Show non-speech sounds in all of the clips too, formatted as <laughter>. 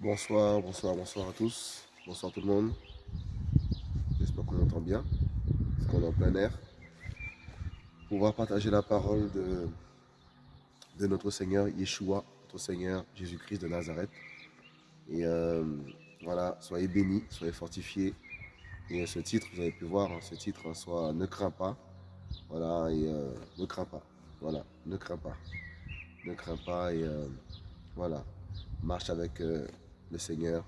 Bonsoir, bonsoir, bonsoir à tous. Bonsoir tout le monde. J'espère qu'on m'entend bien. Parce qu'on est en plein air. Pouvoir partager la parole de, de notre Seigneur Yeshua, notre Seigneur Jésus-Christ de Nazareth. Et euh, voilà, soyez bénis, soyez fortifiés. Et ce titre, vous avez pu voir, hein, ce titre, hein, soit ne crains pas. Voilà, euh, ne crains pas. Voilà, ne crains pas. Ne crains pas et euh, voilà, marche avec le Seigneur.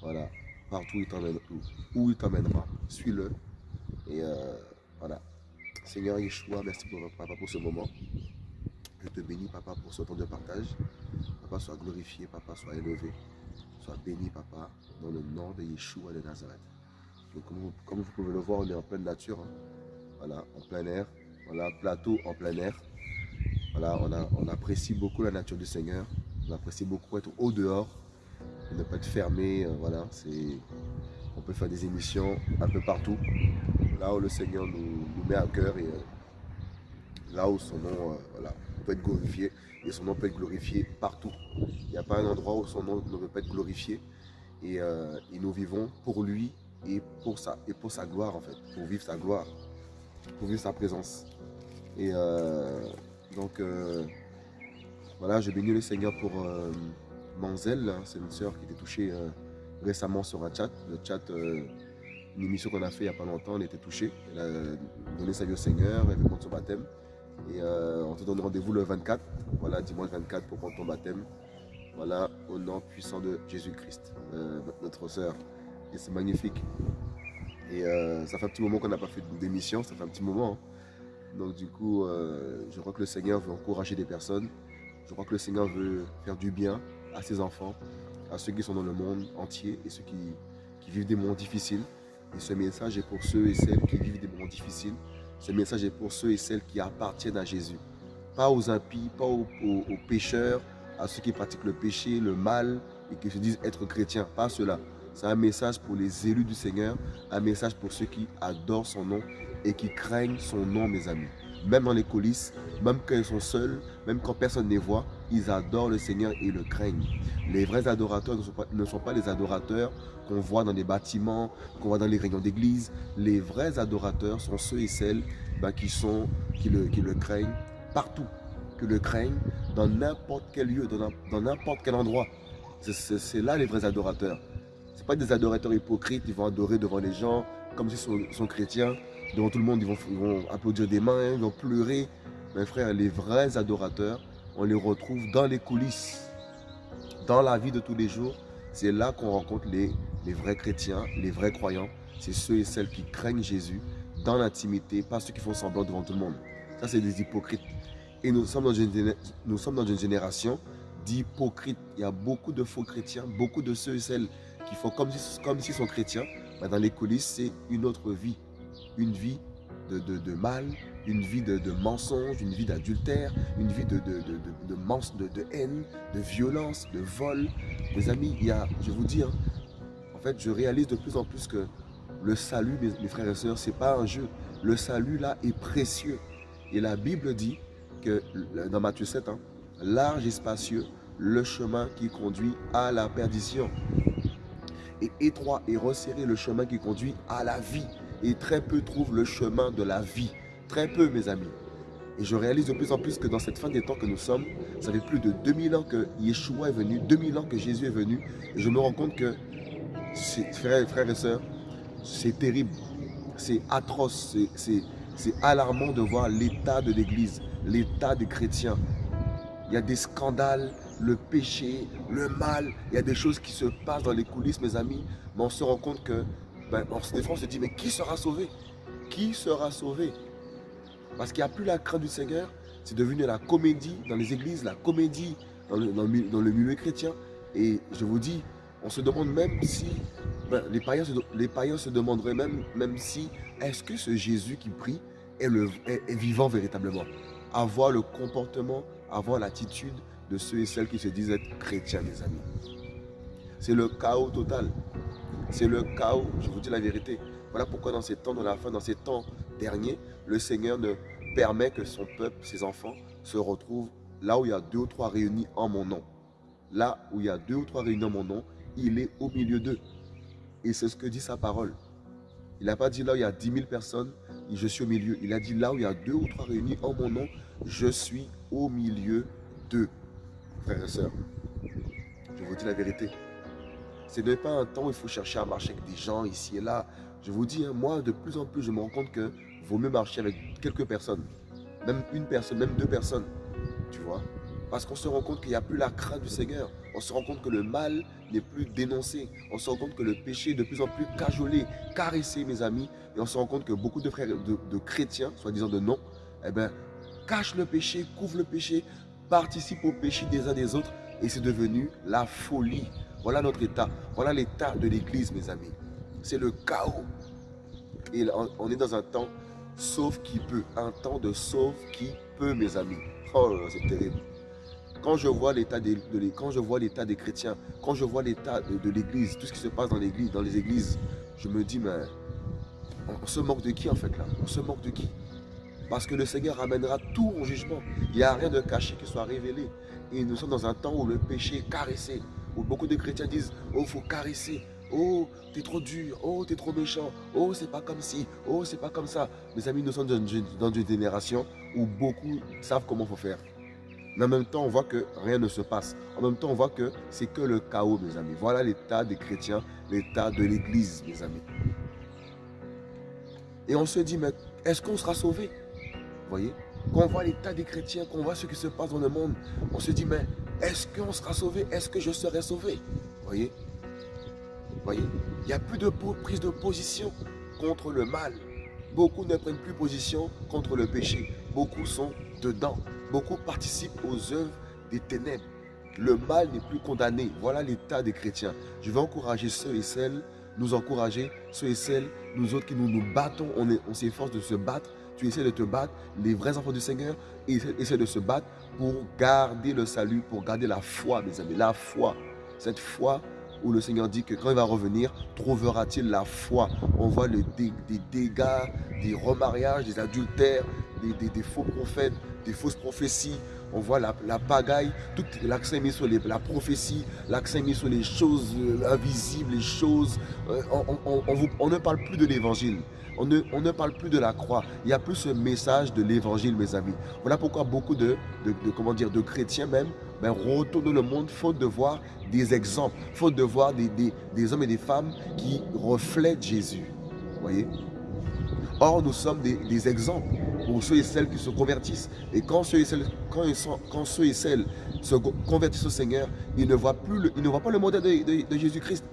Voilà, partout où il t'emmènera, suis-le. Et euh, voilà. Seigneur Yeshua, merci pour, papa pour ce moment. Je te bénis, papa, pour ce temps de partage. Papa, soit glorifié, papa, soit élevé. Béni, papa, dans le nom de Yeshua de Nazareth. comme, vous, pouvez le voir, on est en pleine nature. Hein. Voilà, en plein air. Voilà, plateau en plein air. Voilà, on, on apprécie beaucoup la nature du Seigneur. On apprécie beaucoup être au dehors ne pas être fermé. Euh, voilà, c'est, on peut faire des émissions un peu partout, là où le Seigneur nous, met à cœur et euh, là où son nom euh, peut être glorifié et son nom peut être glorifié partout. Il n'y a pas un endroit où son nom ne peut pas être glorifié et, nous vivons pour lui et pour, sa, et pour sa gloire en fait, pour vivre sa gloire, pour vivre sa présence. Et donc voilà, je bénis le Seigneur pour Manzel, c'est une sœur qui était touchée euh, récemment sur un chat. Le chat, euh, une émission qu'on a fait il n'y a pas longtemps, elle était touchée. Elle a donné sa vie au Seigneur, elle veut prendre son baptême. Et euh, on te donne rendez-vous le 24, voilà, dimanche 24 pour prendre ton baptême. Voilà, au nom puissant de Jésus-Christ, notre sœur. Et c'est magnifique. Et ça fait un petit moment qu'on n'a pas fait d'émission, ça fait un petit moment. Hein. Donc du coup, je crois que le Seigneur veut encourager des personnes. Je crois que le Seigneur veut faire du bien à ses enfants, à ceux qui sont dans le monde entier et ceux qui, vivent des moments difficiles. Et ce message est pour ceux et celles qui vivent des moments difficiles. Ce message est pour ceux et celles qui appartiennent à Jésus. Pas aux impies, pas aux, pécheurs, à ceux qui pratiquent le péché, le mal et qui se disent être chrétiens. Pas ceux-là. C'est un message pour les élus du Seigneur, un message pour ceux qui adorent son nom et qui craignent son nom, mes amis même dans les coulisses, même quand ils sont seuls, même quand personne ne les voit, ils adorent le Seigneur et le craignent. Les vrais adorateurs ne sont pas, les adorateurs qu'on voit dans les bâtiments, qu'on voit dans les réunions d'église. Les vrais adorateurs sont ceux et celles bah, qui, le, craignent partout, qui le craignent dans n'importe quel lieu, dans n'importe quel endroit. C'est là les vrais adorateurs. Ce pas des adorateurs hypocrites, ils vont adorer devant les gens comme s'ils sont chrétiens devant tout le monde, ils vont, applaudir des mains, ils vont pleurer. Mes frères, les vrais adorateurs, on les retrouve dans les coulisses, dans la vie de tous les jours. C'est là qu'on rencontre les, vrais chrétiens, les vrais croyants. C'est ceux et celles qui craignent Jésus dans l'intimité, pas ceux qui font semblant devant tout le monde. Ça, c'est des hypocrites. Et nous sommes dans une, génération d'hypocrites. Il y a beaucoup de faux chrétiens, beaucoup de ceux et celles qui font comme s'ils comme sont chrétiens. Mais dans les coulisses, c'est une autre vie une vie de, mal, une vie de, de mensonge, une vie d'adultère, une vie de, haine, de violence, de vol. Mes amis, il y a, je vous dis, hein, en fait, je réalise de plus en plus que le salut, mes, frères et sœurs, ce n'est pas un jeu. Le salut, là, est précieux. Et la Bible dit que, dans Matthieu 7, hein, large et spacieux, le chemin qui conduit à la perdition. Et étroit et resserré le chemin qui conduit à la vie et très peu trouvent le chemin de la vie. Très peu, mes amis. Et je réalise de plus en plus que dans cette fin des temps que nous sommes, ça fait plus de 2000 ans que Yeshua est venu, 2000 ans que Jésus est venu. Et je me rends compte que, frères, et sœurs, c'est terrible, c'est atroce, c'est alarmant de voir l'état de l'Église, l'état des chrétiens. Il y a des scandales, le péché, le mal, il y a des choses qui se passent dans les coulisses, mes amis, mais on se rend compte que ben, des fois on se dit, mais qui sera sauvé? Qui sera sauvé? Parce qu'il n'y a plus la crainte du Seigneur. C'est devenu la comédie dans les églises, la comédie dans le, milieu chrétien. Et je vous dis, on se demande même si, ben, les, païens se, les païens se demanderaient même, même si, est-ce que ce Jésus qui prie est, vivant véritablement? Avoir le comportement, avoir l'attitude de ceux et celles qui se disent être chrétiens, mes amis. C'est le chaos total. C'est le chaos, je vous dis la vérité. Voilà pourquoi dans ces temps de la fin, dans ces temps derniers, le Seigneur ne permet que son peuple, ses enfants, se retrouvent là où il y a deux ou trois réunis en mon nom. Là où il y a deux ou trois réunis en mon nom, il est au milieu d'eux. Et c'est ce que dit sa parole. Il n'a pas dit là où il y a dix mille personnes, je suis au milieu. Il a dit là où il y a deux ou trois réunis en mon nom, je suis au milieu d'eux. Frères et sœurs, je vous dis la vérité. Ce n'est pas un temps où il faut chercher à marcher avec des gens ici et là. Je vous dis, hein, moi, de plus en plus, je me rends compte que vaut mieux marcher avec quelques personnes. Même une personne, même deux personnes. Tu vois Parce qu'on se rend compte qu'il n'y a plus la crainte du Seigneur. On se rend compte que le mal n'est plus dénoncé. On se rend compte que le péché est de plus en plus cajolé, caressé, mes amis. Et on se rend compte que beaucoup de frères, de, chrétiens, soi-disant de non, eh ben, cachent le péché, couvrent le péché, participent au péché des uns des autres. Et c'est devenu la folie. Voilà notre état. Voilà l'état de l'Église, mes amis. C'est le chaos. Et on est dans un temps sauf qui peut. Un temps de sauf qui peut, mes amis. Oh, c'est terrible. Quand je vois l'état des, des chrétiens, quand je vois l'état de, l'église, tout ce qui se passe dans l'église, dans les églises, je me dis, mais on, se moque de qui en fait là? On se moque de qui? Parce que le Seigneur ramènera tout en jugement. Il n'y a rien de caché qui soit révélé. Et nous sommes dans un temps où le péché est caressé, où beaucoup de chrétiens disent, oh, il faut caresser. Oh, t'es trop dur. Oh, t'es trop méchant. Oh, c'est pas comme ci. Oh, c'est pas comme ça. Mes amis, nous sommes dans une, dans une génération où beaucoup savent comment faut faire. Mais en même temps, on voit que rien ne se passe. En même temps, on voit que c'est que le chaos, mes amis. Voilà l'état des chrétiens, l'état de l'Église, mes amis. Et on se dit, mais est-ce qu'on sera sauvé Vous voyez? Quand on voit l'état des chrétiens, qu'on voit ce qui se passe dans le monde, on se dit, mais est-ce qu'on sera sauvé Est-ce que je serai sauvé? Vous voyez? Vous voyez Il n'y a plus de prise de position contre le mal. Beaucoup ne prennent plus position contre le péché. Beaucoup sont dedans. Beaucoup participent aux œuvres des ténèbres. Le mal n'est plus condamné. Voilà l'état des chrétiens. Je vais encourager ceux et celles, nous encourager, ceux et celles, nous autres qui nous nous battons, on, s'efforce de se battre. Tu essaies de te battre, les vrais enfants du Seigneur essaient de se battre pour garder le salut, pour garder la foi, mes amis. La foi. Cette foi où le Seigneur dit que quand il va revenir, trouvera-t-il la foi? On voit le des dégâts, des remariages, des adultères, des, faux prophètes, des fausses prophéties. On voit la, pagaille, tout l'accent mis sur la prophétie, l'accent mis sur les choses euh, invisibles, les choses. Euh, on, ne parle plus de l'évangile. On ne, on ne, parle plus de la croix. Il n'y a plus ce message de l'évangile, mes amis. Voilà pourquoi beaucoup de, de, comment dire, de chrétiens même ben, retournent le monde faute de voir des exemples, faute de voir des, des, hommes et des femmes qui reflètent Jésus. Voyez? Or, nous sommes des, exemples pour ceux et celles qui se convertissent. Et quand ceux et celles, quand ils sont, quand ceux et celles se convertissent au Seigneur, ils ne voient, plus le, ils ne voient pas le modèle de, Jésus-Christ.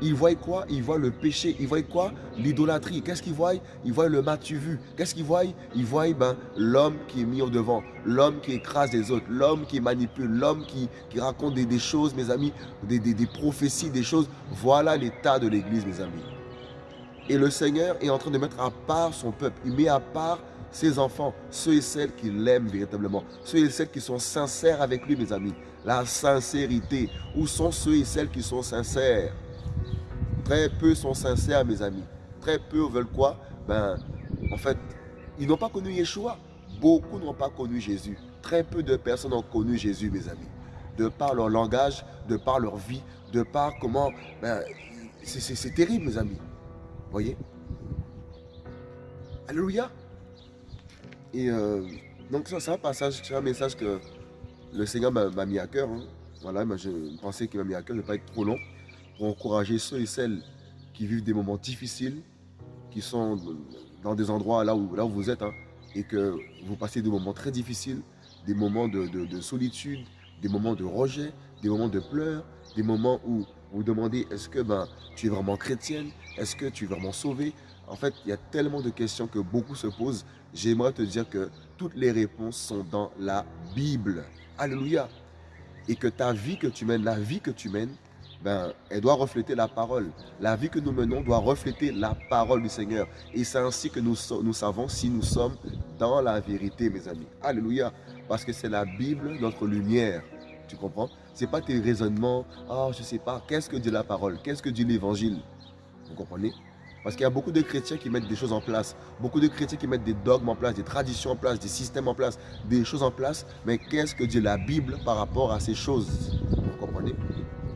Ils voient quoi? Ils voient le péché. Ils voient quoi? L'idolâtrie. Qu'est-ce qu'ils voient? Ils voient le matu vu. Qu'est-ce qu'ils voient? Ils voient ben, l'homme qui est mis au devant, l'homme qui écrase les autres, l'homme qui manipule, l'homme qui, qui, raconte des, choses, mes amis, des, des prophéties, des choses. Voilà l'état de l'Église, mes amis. Et le Seigneur est en train de mettre à part son peuple. Il met à part ses enfants, ceux et celles qui l'aiment véritablement, ceux et celles qui sont sincères avec lui, mes amis. La sincérité. Où sont ceux et celles qui sont sincères? Très peu sont sincères, mes amis. Très peu veulent quoi? Ben, en fait, ils n'ont pas connu Yeshua. Beaucoup n'ont pas connu Jésus. Très peu de personnes ont connu Jésus, mes amis. De par leur langage, de par leur vie, de par comment... Ben, c'est terrible, mes amis voyez? Alléluia. Et euh, donc ça, c'est un passage, c'est un message que le Seigneur m'a mis à cœur. Hein. Voilà, je pensais qu'il m'a mis à cœur, je ne vais pas être trop long, pour encourager ceux et celles qui vivent des moments difficiles, qui sont dans des endroits là où, là où vous êtes, hein, et que vous passez des moments très difficiles, des moments de, de solitude, des moments de rejet, des moments de pleurs, des moments où vous demandez est-ce que ben, tu es vraiment chrétienne? Est-ce que tu es vraiment sauvé En fait, il y a tellement de questions que beaucoup se posent. J'aimerais te dire que toutes les réponses sont dans la Bible. Alléluia. Et que ta vie que tu mènes, la vie que tu mènes, ben, elle doit refléter la parole. La vie que nous menons doit refléter la parole du Seigneur. Et c'est ainsi que nous, savons si nous sommes dans la vérité, mes amis. Alléluia. Parce que c'est la Bible, notre lumière. Tu comprends? Ce n'est pas tes raisonnements. Ah, je ne sais pas. Qu'est-ce que dit la parole? Qu'est-ce que dit l'évangile? Vous comprenez? Parce qu'il y a beaucoup de chrétiens qui mettent des choses en place, beaucoup de chrétiens qui mettent des dogmes en place, des traditions en place, des systèmes en place, des choses en place. Mais qu'est-ce que dit la Bible par rapport à ces choses? Vous comprenez?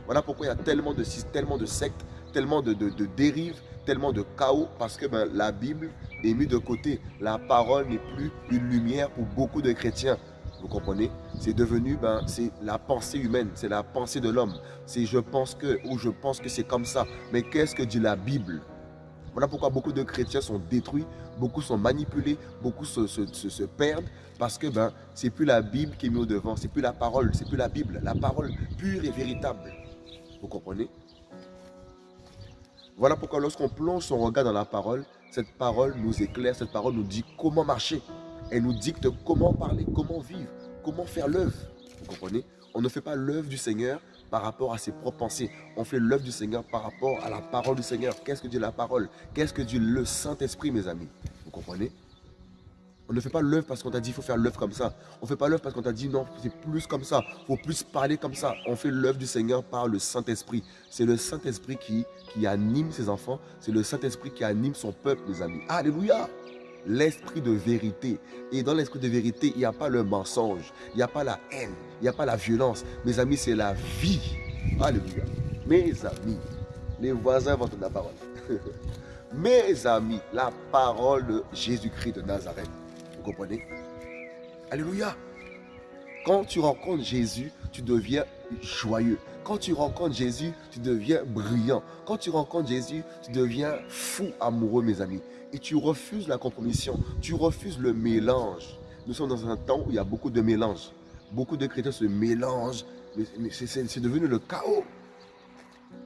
Voilà pourquoi il y a tellement de, sectes, tellement de, dérives, tellement de chaos, parce que ben, la Bible est mise de côté. La parole n'est plus une lumière pour beaucoup de chrétiens. Vous comprenez? C'est devenu, ben, c'est la pensée humaine, c'est la pensée de l'homme. C'est je pense que, ou je pense que c'est comme ça. Mais qu'est-ce que dit la Bible? Voilà pourquoi beaucoup de chrétiens sont détruits, beaucoup sont manipulés, beaucoup se, perdent parce que ben, c'est plus la Bible qui est mise au devant, c'est plus la parole, c'est plus la Bible, la parole pure et véritable. Vous comprenez? Voilà pourquoi lorsqu'on plonge son regard dans la parole, cette parole nous éclaire, cette parole nous dit comment marcher. Elle nous dicte comment parler, comment vivre, comment faire l'œuvre. Vous comprenez? On ne fait pas l'œuvre du Seigneur par rapport à ses propres pensées. On fait l'œuvre du Seigneur par rapport à la parole du Seigneur. Qu'est-ce que dit la parole? Qu'est-ce que dit le Saint-Esprit, mes amis? Vous comprenez? On ne fait pas l'œuvre parce qu'on t'a dit qu'il faut faire l'œuvre comme ça. On ne fait pas l'œuvre parce qu'on t'a dit non, c'est plus comme ça. Il faut plus parler comme ça. On fait l'œuvre du Seigneur par le Saint-Esprit. C'est le Saint-Esprit qui, anime ses enfants. C'est le Saint-Esprit qui anime son peuple, mes amis. Alléluia l'esprit de vérité. Et dans l'esprit de vérité, il n'y a pas le mensonge, il n'y a pas la haine, il n'y a pas la violence. Mes amis, c'est la vie. Alléluia. Mes amis, les voisins vont entendre la parole. <laughs> Mes amis, la parole de Jésus-Christ de Nazareth. Comprenez? Alléluia. Quand tu rencontres Jésus, tu deviens joyeux. Quand tu rencontres Jésus, tu deviens brillant. Quand tu rencontres Jésus, tu deviens fou amoureux, mes amis et tu refuses la compromission, tu refuses le mélange. Nous sommes dans un temps où il y a beaucoup de mélange. Beaucoup de chrétiens se mélangent, mais c'est devenu le chaos.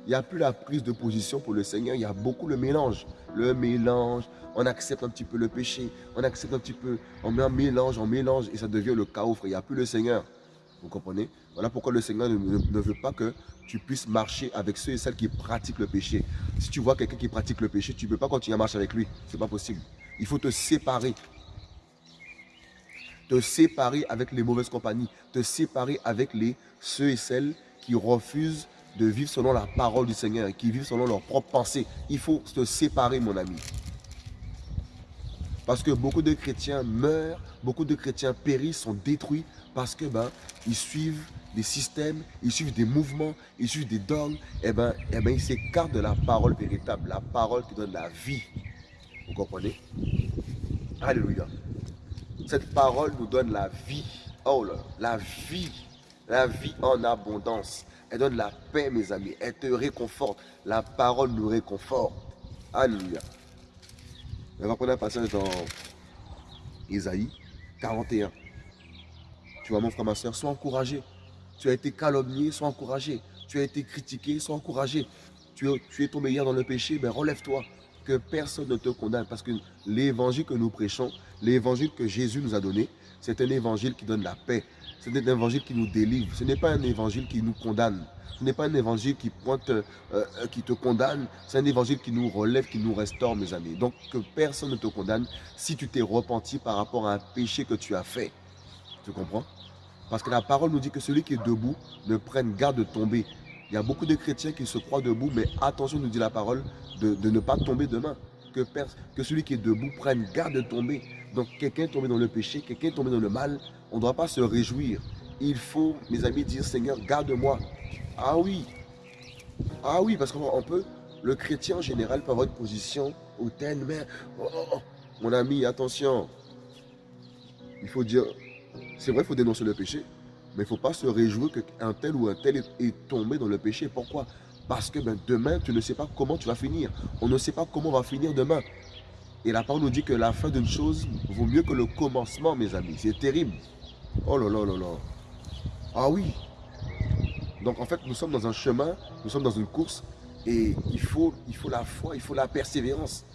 Il n'y a plus la prise de position pour le Seigneur, il y a beaucoup le mélange. Le mélange, on accepte un petit peu le péché, on accepte un petit peu, on met un mélange, on mélange et ça devient le chaos, frère. Il n'y a plus le Seigneur. Vous comprenez? Voilà pourquoi le Seigneur ne, veut pas que tu puisses marcher avec ceux et celles qui pratiquent le péché. Si tu vois quelqu'un qui pratique le péché, tu ne peux pas continuer à marcher avec lui. Ce n'est pas possible. Il faut te séparer. Te séparer avec les mauvaises compagnies. Te séparer avec les, ceux et celles qui refusent de vivre selon la parole du Seigneur, qui vivent selon leurs propres pensées. Il faut te séparer, mon ami. Parce que beaucoup de chrétiens meurent, beaucoup de chrétiens périssent, sont détruits parce que ben, ils suivent des systèmes, ils suivent des mouvements, ils suivent des dogmes, et eh ben, et eh ben, ils s'écartent de la parole véritable, la parole qui donne la vie. Vous comprenez? Alléluia. Cette parole nous donne la vie. Oh là, la vie. La vie en abondance. Elle donne la paix, mes amis. Elle te réconforte. La parole nous réconforte. Alléluia. On va prendre un passage dans Isaïe 41. Tu vois, mon frère, ma soeur, sois encouragé. Tu as été calomnié, sois encouragé. Tu as été critiqué, sois encouragé. Tu es, tu es tombé hier dans le péché, ben relève-toi. Que personne ne te condamne. Parce que l'évangile que nous prêchons, l'évangile que Jésus nous a donné, c'est un évangile qui donne la paix. C'est un évangile qui nous délivre. Ce n'est pas un évangile qui nous condamne. Ce n'est pas un évangile euh, euh, qui te condamne. C'est un évangile qui nous relève, qui nous restaure, mes amis. Donc, que personne ne te condamne si tu t'es repenti par rapport à un péché que tu as fait. Tu comprends? Parce que la parole nous dit que celui qui est debout ne prenne garde de tomber. Il y a beaucoup de chrétiens qui se croient debout, mais attention, nous dit la parole, de, ne pas tomber demain. Que, que celui qui est debout prenne garde de tomber. Donc quelqu'un est tombé dans le péché, quelqu'un est tombé dans le mal, on ne doit pas se réjouir. Il faut, mes amis, dire Seigneur, garde-moi. Ah oui, ah oui, parce qu'on peut, le chrétien en général peut avoir une position hautaine, mais oh, oh, oh, mon ami, attention. Il faut dire, c'est vrai, il faut dénoncer le péché, mais il ne faut pas se réjouir qu'un tel ou un tel est, tombé dans le péché. Pourquoi? Parce que ben, demain, tu ne sais pas comment tu vas finir. On ne sait pas comment on va finir demain. Et la parole nous dit que la fin d'une chose vaut mieux que le commencement, mes amis. C'est terrible. Oh là là là là. Ah oui. Donc en fait, nous sommes dans un chemin, nous sommes dans une course, et il faut, il faut la foi, il faut la persévérance.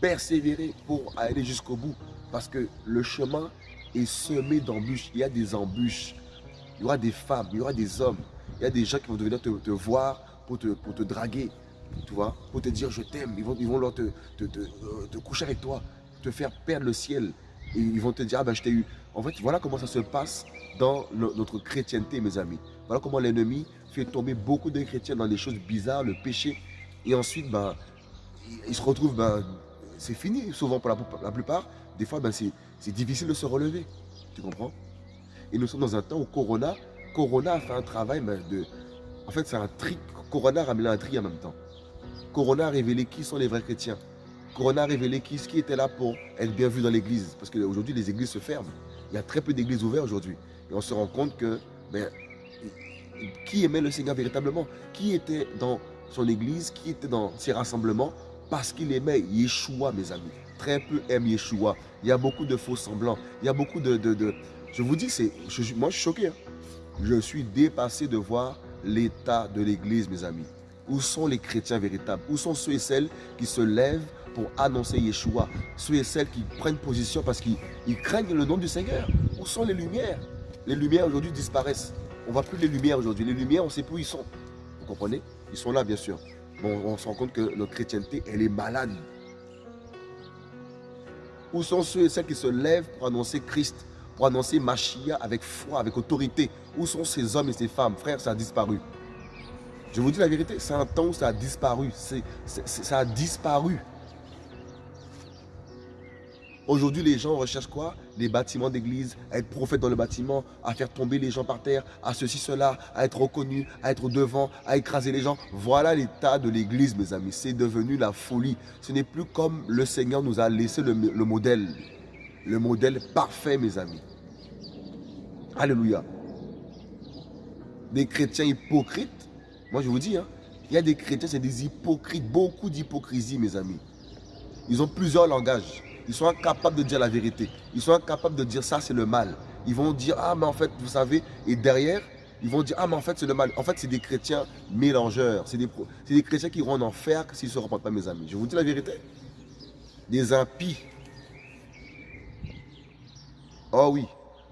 Persévérer pour aller jusqu'au bout. Parce que le chemin et semé d'embûches. Il y a des embûches. Il y aura des femmes, il y aura des hommes. Il y a des gens qui vont venir te, voir pour te, pour te draguer, tu vois, pour te dire je t'aime. Ils vont, vont te, te, te, coucher avec toi, te faire perdre le ciel. Ils vont te dire, ah ben je t'ai eu, En fait, voilà comment ça se passe dans notre chrétienté, mes amis. Voilà comment l'ennemi fait tomber beaucoup de chrétiens dans des choses bizarres, le péché. Et ensuite, ben, ils se retrouvent, ben, c'est fini souvent pour la, plupart. Des fois, ben, c'est difficile de se relever. Tu comprends? Et nous sommes dans un temps où Corona, Corona a fait un travail ben, de... En fait, c'est un tri. Corona a ramené un tri en même temps. Corona a révélé qui sont les vrais chrétiens. Corona a révélé qui, qui était là pour être bien vu dans l'église. Parce qu'aujourd'hui, les églises se ferment. Il y a très peu d'églises ouvertes aujourd'hui. Et on se rend compte que ben, qui aimait le Seigneur véritablement? Qui était dans son église? Qui était dans ses rassemblements? Parce qu'il aimait Yeshua, mes amis. Très peu aiment Yeshua. Il y a beaucoup de faux semblants. Il y a beaucoup de... de, Je vous dis, c'est, moi je suis choqué. Hein. Je suis dépassé de voir l'état de l'église, mes amis. Où sont les chrétiens véritables? Où sont ceux et celles qui se lèvent pour annoncer Yeshua Ceux et celles qui prennent position parce qu'ils craignent le nom du Seigneur Où sont les lumières Les lumières aujourd'hui disparaissent. On ne voit plus les lumières aujourd'hui. Les lumières, on ne sait plus où ils sont. Vous comprenez? Ils sont là, bien sûr. Bon, on se rend compte que notre chrétienté, elle est malade. Où sont ceux et celles qui se lèvent pour annoncer Christ, pour annoncer Machia avec foi, avec autorité? Où sont ces hommes et ces femmes? Frère, ça a disparu. Je vous dis la vérité, c'est un temps où ça a disparu. ça a disparu. Aujourd'hui, les gens recherchent quoi? Des bâtiments d'église, à être prophète dans le bâtiment, à faire tomber les gens par terre, à ceci, cela, à être reconnu, à être devant, à écraser les gens. Voilà l'état de l'église, mes amis. C'est devenu la folie. Ce n'est plus comme le Seigneur nous a laissé le, modèle. Le modèle parfait, mes amis. Alléluia. Des chrétiens hypocrites. Moi, je vous dis, hein, il y a des chrétiens, c'est des hypocrites. Beaucoup d'hypocrisie, mes amis. Ils ont plusieurs langages. Ils sont incapables de dire la vérité. Ils sont incapables de dire ça, c'est le mal. Ils vont dire, ah, mais en fait, vous savez, et derrière, ils vont dire, ah, mais en fait, c'est le mal. En fait, c'est des chrétiens mélangeurs. C'est des, chrétiens qui iront en enfer s'ils ne se repentent pas, mes amis. Je vous dis la vérité. Des impies. Oh oui.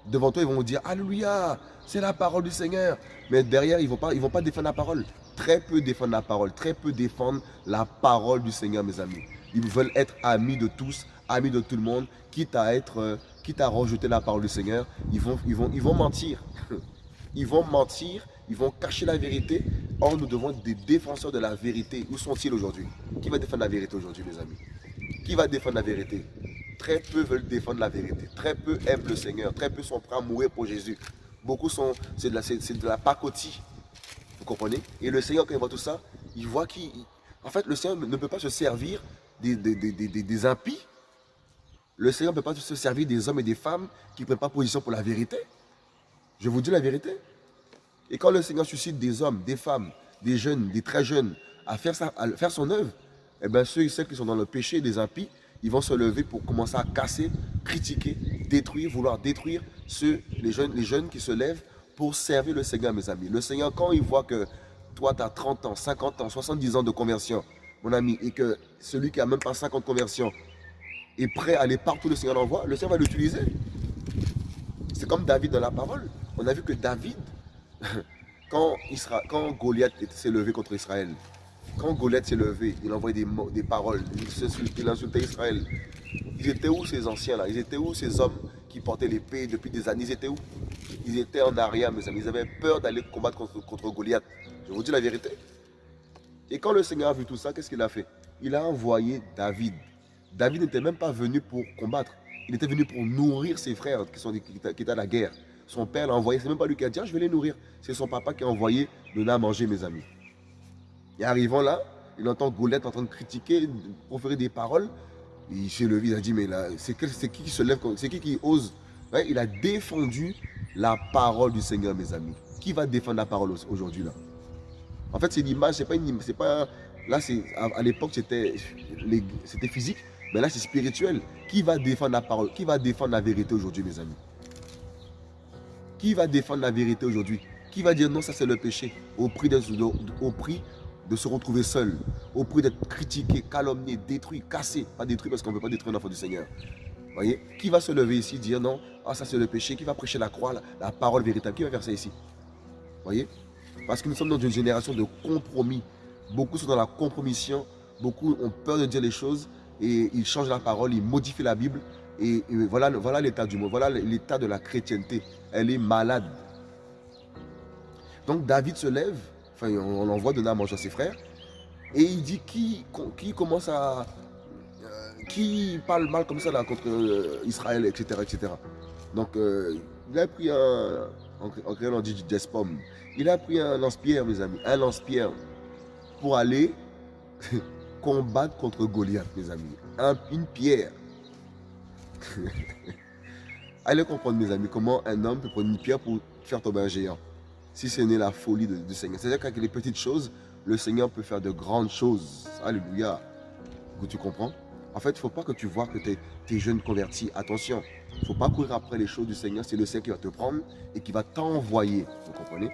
Devant toi, ils vont dire, Alléluia, c'est la parole du Seigneur. Mais derrière, ils ne vont, pas, vont pas défendre la parole. Très peu défendent la parole. Très peu défendent la parole du Seigneur, mes amis. Ils veulent être amis de tous, amis de tout le monde, quitte à être, euh, quitte à rejeter la parole du Seigneur, ils vont, mentir. <laughs> Ils vont mentir, ils vont cacher la vérité. Or, nous devons des défenseurs de la vérité. Où sont-ils aujourd'hui? Qui va défendre la vérité aujourd'hui, mes amis? Qui va défendre la vérité? Très peu veulent défendre la vérité. Très peu aiment le Seigneur. Très peu sont prêts à mourir pour Jésus. Beaucoup sont, c'est de la, pacotille. Vous comprenez? Et le Seigneur, quand il voit tout ça, il voit qu'il, en fait, le Seigneur ne peut pas se servir des impies le Seigneur ne peut pas se servir des hommes et des femmes qui ne prennent pas position pour la vérité. Je vous dis la vérité. Et quand le Seigneur suscite des hommes, des femmes, des jeunes, des très jeunes, à faire, son œuvre, eh bien ceux et celles qui sont dans le péché des impies, ils vont se lever pour commencer à casser, critiquer, détruire, vouloir détruire ceux, les jeunes, les jeunes qui se lèvent pour servir le Seigneur, mes amis. Le Seigneur, quand il voit que toi, tu as 30 ans, 50 ans, 70 ans de conversion, mon ami, et que celui qui n'a même pas 50 conversions est prêt à aller partout le Seigneur l'envoie, le Seigneur va l'utiliser. C'est comme David dans la parole. On a vu que David, <laughs> quand, quand Goliath s'est levé contre Israël, quand Goliath s'est levé, il envoyait des, des paroles, il, insultait Israël. Ils étaient où ces anciens là? Ils étaient où ces hommes qui portaient l'épée depuis des années? Ils étaient où? Ils étaient en arrière, mes amis. Ils avaient peur d'aller combattre contre Goliath. Je vous dis la vérité. Et quand le Seigneur a vu tout ça, qu'est-ce qu'il a fait? Il a envoyé David David n'était même pas venu pour combattre. Il était venu pour nourrir ses frères qui, sont, qui étaient à la guerre. Son père l'a envoyé. C'est même pas lui qui a dit, ah, je vais les nourrir. C'est son papa qui a envoyé de à manger, mes amis. Et arrivant là, il entend Goliath en train de critiquer, de proférer des paroles. Il s'est levé, il a dit, mais c'est qui qui se lève, c'est qui qui ose? Il a défendu la parole du Seigneur, mes amis. Qui va défendre la parole aujourd'hui là? En fait, c'est l'image, c'est pas une, c'est pas, là, c'est, à l'époque, c'était physique. Mais là, c'est spirituel. Qui va défendre la parole? Qui va défendre la vérité aujourd'hui, mes amis? Qui va défendre la vérité aujourd'hui? Qui va dire non, ça c'est le péché? Au prix, de, se retrouver seul, au prix d'être critiqué, calomnié, détruit, cassé. Pas détruit parce qu'on ne veut pas détruire l'enfant du Seigneur. Voyez? Qui va se lever ici, dire non, ah, ça c'est le péché? Qui va prêcher la croix, la, parole véritable? Qui va faire ça ici? Voyez? Parce que nous sommes dans une génération de compromis. Beaucoup sont dans la compromission. Beaucoup ont peur de dire les choses et il change la parole, il modifie la Bible Et, voilà, voilà l'état du monde, voilà l'état de la chrétienté. Elle est malade. Donc David se lève, enfin on, envoie donner à manger à ses frères, et il dit qui, qui commence à... Euh, qui parle mal comme ça contre euh, Israël, etc. etc. Donc euh, il a pris un... En, créant on dit. Il a pris un lance-pierre, mes amis, un lance-pierre pour aller <laughs> combattre contre Goliath, mes amis. une pierre. <laughs> Allez comprendre, mes amis, comment un homme peut prendre une pierre pour faire tomber un géant. Si ce n'est la folie du Seigneur. C'est-à-dire qu'avec les petites choses, le Seigneur peut faire de grandes choses. Alléluia. Tu comprends? En fait, il ne faut pas que tu vois que tu es, jeune converti. Attention, il ne faut pas courir après les choses du Seigneur. C'est le Seigneur qui va te prendre et qui va t'envoyer. Vous comprenez?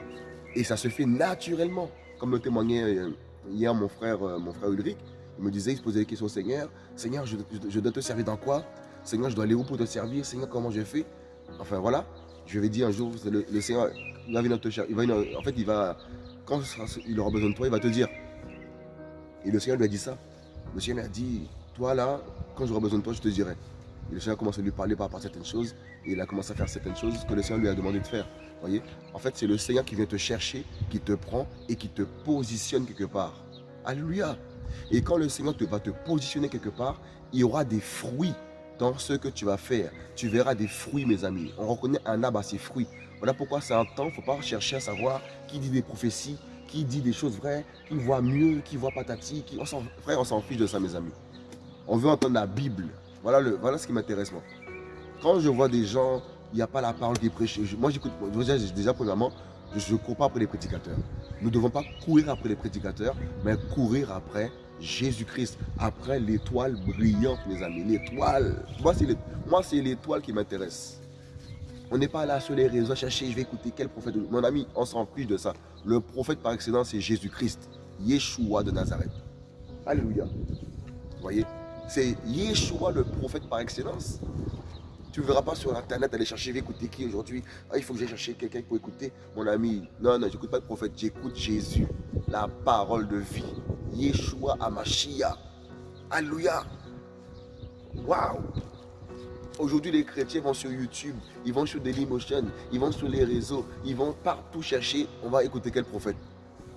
Et ça se fait naturellement. Comme le témoignait euh, hier mon frère, euh, mon frère Ulrich. Il me disait, il se posait des questions au Seigneur. Seigneur, je, dois te servir dans quoi? Seigneur, je dois aller où pour te servir? Seigneur, comment je fais Enfin voilà, je vais dire un jour, le, Seigneur, il va venir te chercher. en fait, il va, quand il aura besoin de toi, il va te dire. Et le Seigneur lui a dit ça. Le Seigneur lui a dit, toi là, quand j'aurai besoin de toi, je te dirai. Et le Seigneur a commencé à lui parler par rapport certaines choses. Et il a commencé à faire certaines choses que le Seigneur lui a demandé de faire. voyez? En fait, c'est le Seigneur qui vient te chercher, qui te prend et qui te positionne quelque part. Alléluia. Et quand le Seigneur te va te positionner quelque part, il y aura des fruits dans ce que tu vas faire. Tu verras des fruits, mes amis. On reconnaît un arbre à ses fruits. Voilà pourquoi c'est un temps, il ne faut pas chercher à savoir qui dit des prophéties, qui dit des choses vraies, qui voit mieux, qui voit patati. Qui... On frère, on s'en fiche de ça, mes amis. On veut entendre la Bible. Voilà, le, voilà ce qui m'intéresse, moi. Quand je vois des gens, il n'y a pas la parole qui est prêchée. Moi, j'écoute, déjà, déjà, premièrement, je ne cours pas après les prédicateurs. Nous ne devons pas courir après les prédicateurs, mais courir après Jésus-Christ, après l'étoile brillante, mes amis. L'étoile. Moi, c'est l'étoile qui m'intéresse. On n'est pas là sur les réseaux à chercher, je vais écouter quel prophète. Mon ami, on s'en fiche de ça. Le prophète par excellence, c'est Jésus-Christ. Yeshua de Nazareth. Alléluia. Vous voyez? C'est Yeshua le prophète par excellence. Tu ne verras pas sur Internet aller chercher, écouter qui aujourd'hui? Ah, Il faut que j'aille chercher quelqu'un pour écouter mon ami. Non, non, j'écoute pas le prophète, j'écoute Jésus, la parole de vie. Yeshua Amashia. Alléluia. Waouh. Aujourd'hui, les chrétiens vont sur YouTube, ils vont sur Dailymotion, ils vont sur les réseaux, ils vont partout chercher. On va écouter quel prophète?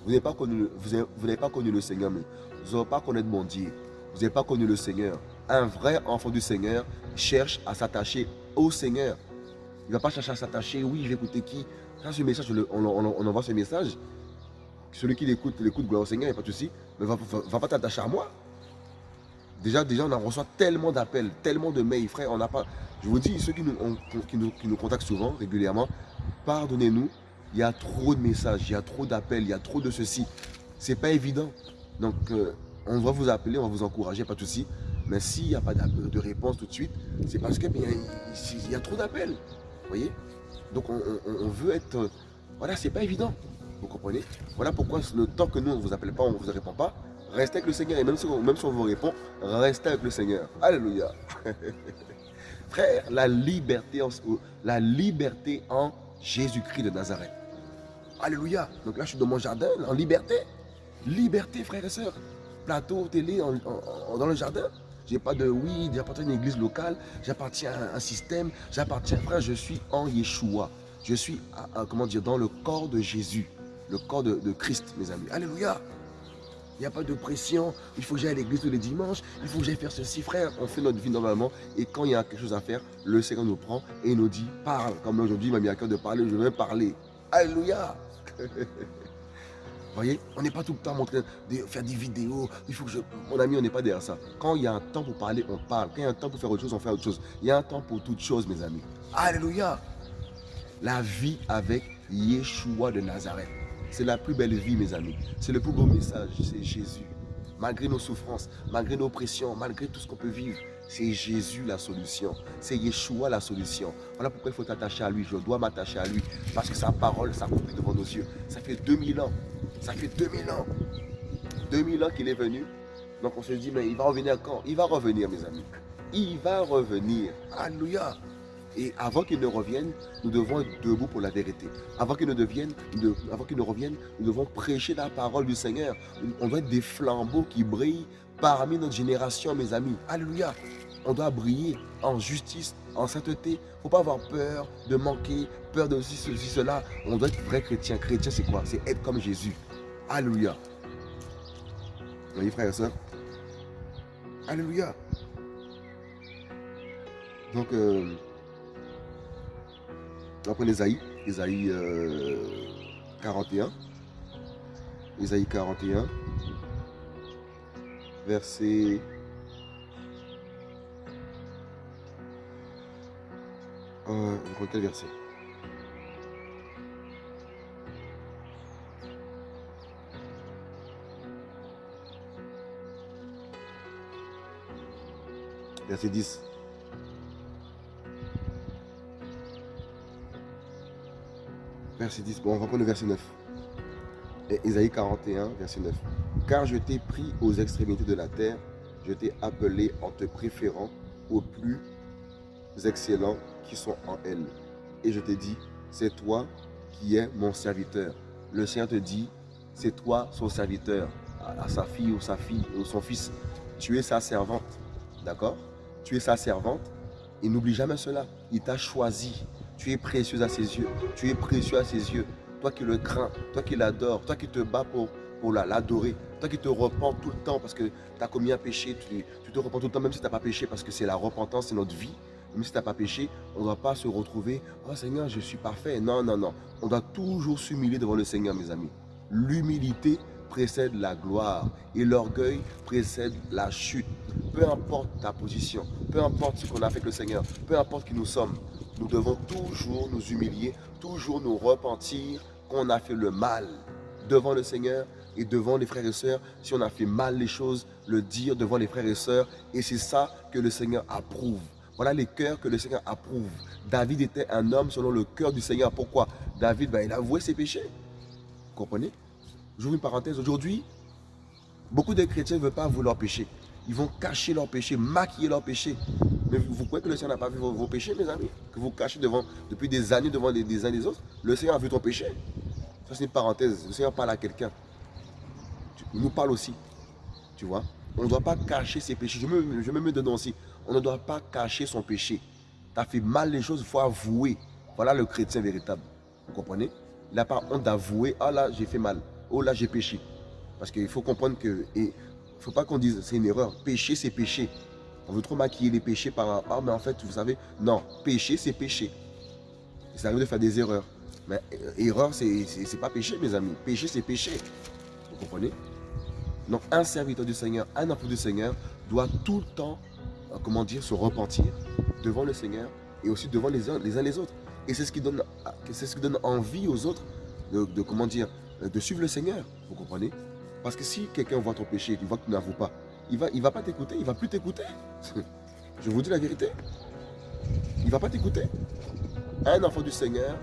Vous n'avez pas connu, vous pas connu le Seigneur, mais vous n'avez pas connaître mon Dieu. Vous n'avez pas connu le Seigneur. Un vrai enfant du Seigneur cherche à s'attacher au Seigneur. Il ne va pas chercher à s'attacher, oui, je vais écouter qui. Ça, ce message, on, envoie ce message. Celui qui l'écoute, l'écoute, gloire au Seigneur, il n'y a pas de souci. Mais va, va, pas t'attacher à moi. Déjà, déjà, on en reçoit tellement d'appels, tellement de mails, frère. On n'a pas. Je vous dis, ceux qui nous, qui nous, qui nous contactent souvent, régulièrement, pardonnez-nous. Il y a trop de messages, il y a trop d'appels, il y a trop de ceci. C'est pas évident. Donc, euh, on va vous appeler, on va vous encourager, pas de souci. Mais s'il n'y a pas de réponse tout de suite, c'est parce qu'il y, a trop d'appels. Voyez? Donc on, veut être... Voilà, c'est pas évident. Vous comprenez? Voilà pourquoi le temps que nous, on ne vous appelle pas, on ne vous répond pas, restez avec le Seigneur. Et même si, même si on vous répond, restez avec le Seigneur. Alléluia. <laughs> Frère, la liberté, en, la liberté en Jésus-Christ de Nazareth. Alléluia. Donc là, je suis dans mon jardin, en liberté. Liberté, frères et sœurs. Plateau, télé, dans le jardin. J'ai pas de oui, j'appartiens à une église locale, j'appartiens à un système, j'appartiens, frère, je suis en Yeshua. Je suis, comment dire, dans le corps de Jésus, le corps de, Christ, mes amis. Alléluia. Il n'y a pas de pression, il faut que j'aille à l'église tous les dimanches, il faut que j'aille faire ceci, frère. On fait notre vie normalement et quand il y a quelque chose à faire, le Seigneur nous prend et nous dit, parle. Comme aujourd'hui, il m'a mis à cœur de parler, je vais parler. Alléluia. <laughs> Vous voyez, on n'est pas tout le temps en train de faire des vidéos. Il faut que. Mon ami, on n'est pas derrière ça. Quand il y a un temps pour parler, on parle. Quand il y a un temps pour faire autre chose, on fait autre chose. Il y a un temps pour toute chose, mes amis. Alléluia. La vie avec Yeshua de Nazareth. C'est la plus belle vie, mes amis. C'est le plus beau message, c'est Jésus. Malgré nos souffrances, malgré nos pressions, malgré tout ce qu'on peut vivre, c'est Jésus la solution. C'est Yeshua la solution. Voilà pourquoi il faut t'attacher à lui. Je dois m'attacher à lui. Parce que sa parole s'accomplit devant nos yeux. Ça fait 2000 ans ça fait 2000 ans. 2000 ans qu'il est venu. Donc on se dit, mais il va revenir quand? Il va revenir, mes amis. Il va revenir. Alléluia. Et avant qu'il ne revienne, nous devons être debout pour la vérité. Avant qu'il ne, devienne, ne revienne, nous devons prêcher la parole du Seigneur. On doit être des flambeaux qui brillent parmi notre génération, mes amis. Alléluia. On doit briller en justice, en sainteté. Il ne faut pas avoir peur de manquer, peur de ceci, cela. On doit être vrai chrétien. Chrétien, c'est quoi? C'est être comme Jésus. Alléluia. Vous voyez, frères et sœurs Alléluia. Donc, euh, on prend Esaïe, Esaïe 41. Esaïe 41, verset... Euh, quel verset? Verset 10. Verset 10. Bon, on va prendre le verset 9. Ésaïe 41, verset 9. Car je t'ai pris aux extrémités de la terre, je t'ai appelé en te préférant aux plus excellents qui sont en elle. Et je t'ai dit, c'est toi qui es mon serviteur. Le Seigneur te dit, c'est toi son serviteur, à, sa fille ou sa fille ou son fils. Tu es sa servante, d'accord? Tu es sa servante et n'oublie jamais cela. Il t'a choisi. Tu es précieuse à ses yeux. Tu es précieux à ses yeux toi qui le crains, toi qui l'adores, toi qui te bats pour, pour l'adorer, toi qui te repens tout le temps parce que tu as commis un péché, tu, te repens tout le temps même si tu n'as pas péché parce que c'est la repentance, c'est notre vie. Même si tu n'as pas péché, on ne doit pas se retrouver « Oh Seigneur, je suis parfait ». Non, non, non. On doit toujours s'humilier devant le Seigneur, mes amis. L'humilité précède la gloire et l'orgueil précède la chute. Peu importe ta position, peu importe ce qu'on a fait avec le Seigneur, peu importe qui nous sommes, nous devons toujours nous humilier, toujours nous repentir qu'on a fait le mal devant le Seigneur et devant les frères et sœurs. Si on a fait mal les choses, le dire devant les frères et sœurs. Et c'est ça que le Seigneur approuve. Voilà les cœurs que le Seigneur approuve. David était un homme selon le cœur du Seigneur. Pourquoi? David, ben, il a avoué ses péchés. Vous comprenez? J'ouvre une parenthèse. Aujourd'hui, beaucoup de chrétiens ne veulent pas avouer leurs péchés. Ils vont cacher leurs péchés, maquiller leurs péchés. Mais vous, croyez que le Seigneur n'a pas vu vos, péchés, mes amis? Que vous cachez devant, depuis des années devant les, uns des autres? Le Seigneur a vu ton péché. Ça, c'est une parenthèse. Le Seigneur parle à quelqu'un. Il nous parle aussi. Tu vois? On ne doit pas cacher ses péchés. Je me, je me donner aussi. On ne doit pas cacher son péché. Tu as fait mal les choses, il faut avouer. Voilà le chrétien véritable. Vous comprenez? Il n'a pas honte d'avouer. Ah là, j'ai fait mal. Oh là, j'ai péché. Parce qu'il faut comprendre que... Il ne faut pas qu'on dise c'est une erreur. Péché, c'est péché. On veut trop maquiller les péchés par ah mais en fait vous savez, non, péché c'est péché. Ça arrive de faire des erreurs. Mais euh, erreur c'est pas péché mes amis. Péché c'est péché. Vous comprenez? Donc un serviteur du Seigneur, un enfant du Seigneur doit tout le temps, euh, comment dire, se repentir devant le Seigneur et aussi devant les uns les, uns les autres. Et c'est ce qui donne, envie aux autres de, comment dire, de suivre le Seigneur. Vous comprenez? Parce que si quelqu'un voit ton péché, il voit que tu n'avoues pas, il ne va pas t'écouter, il ne va plus t'écouter. <laughs> Je vous dis la vérité. Il ne va pas t'écouter. Un enfant du Seigneur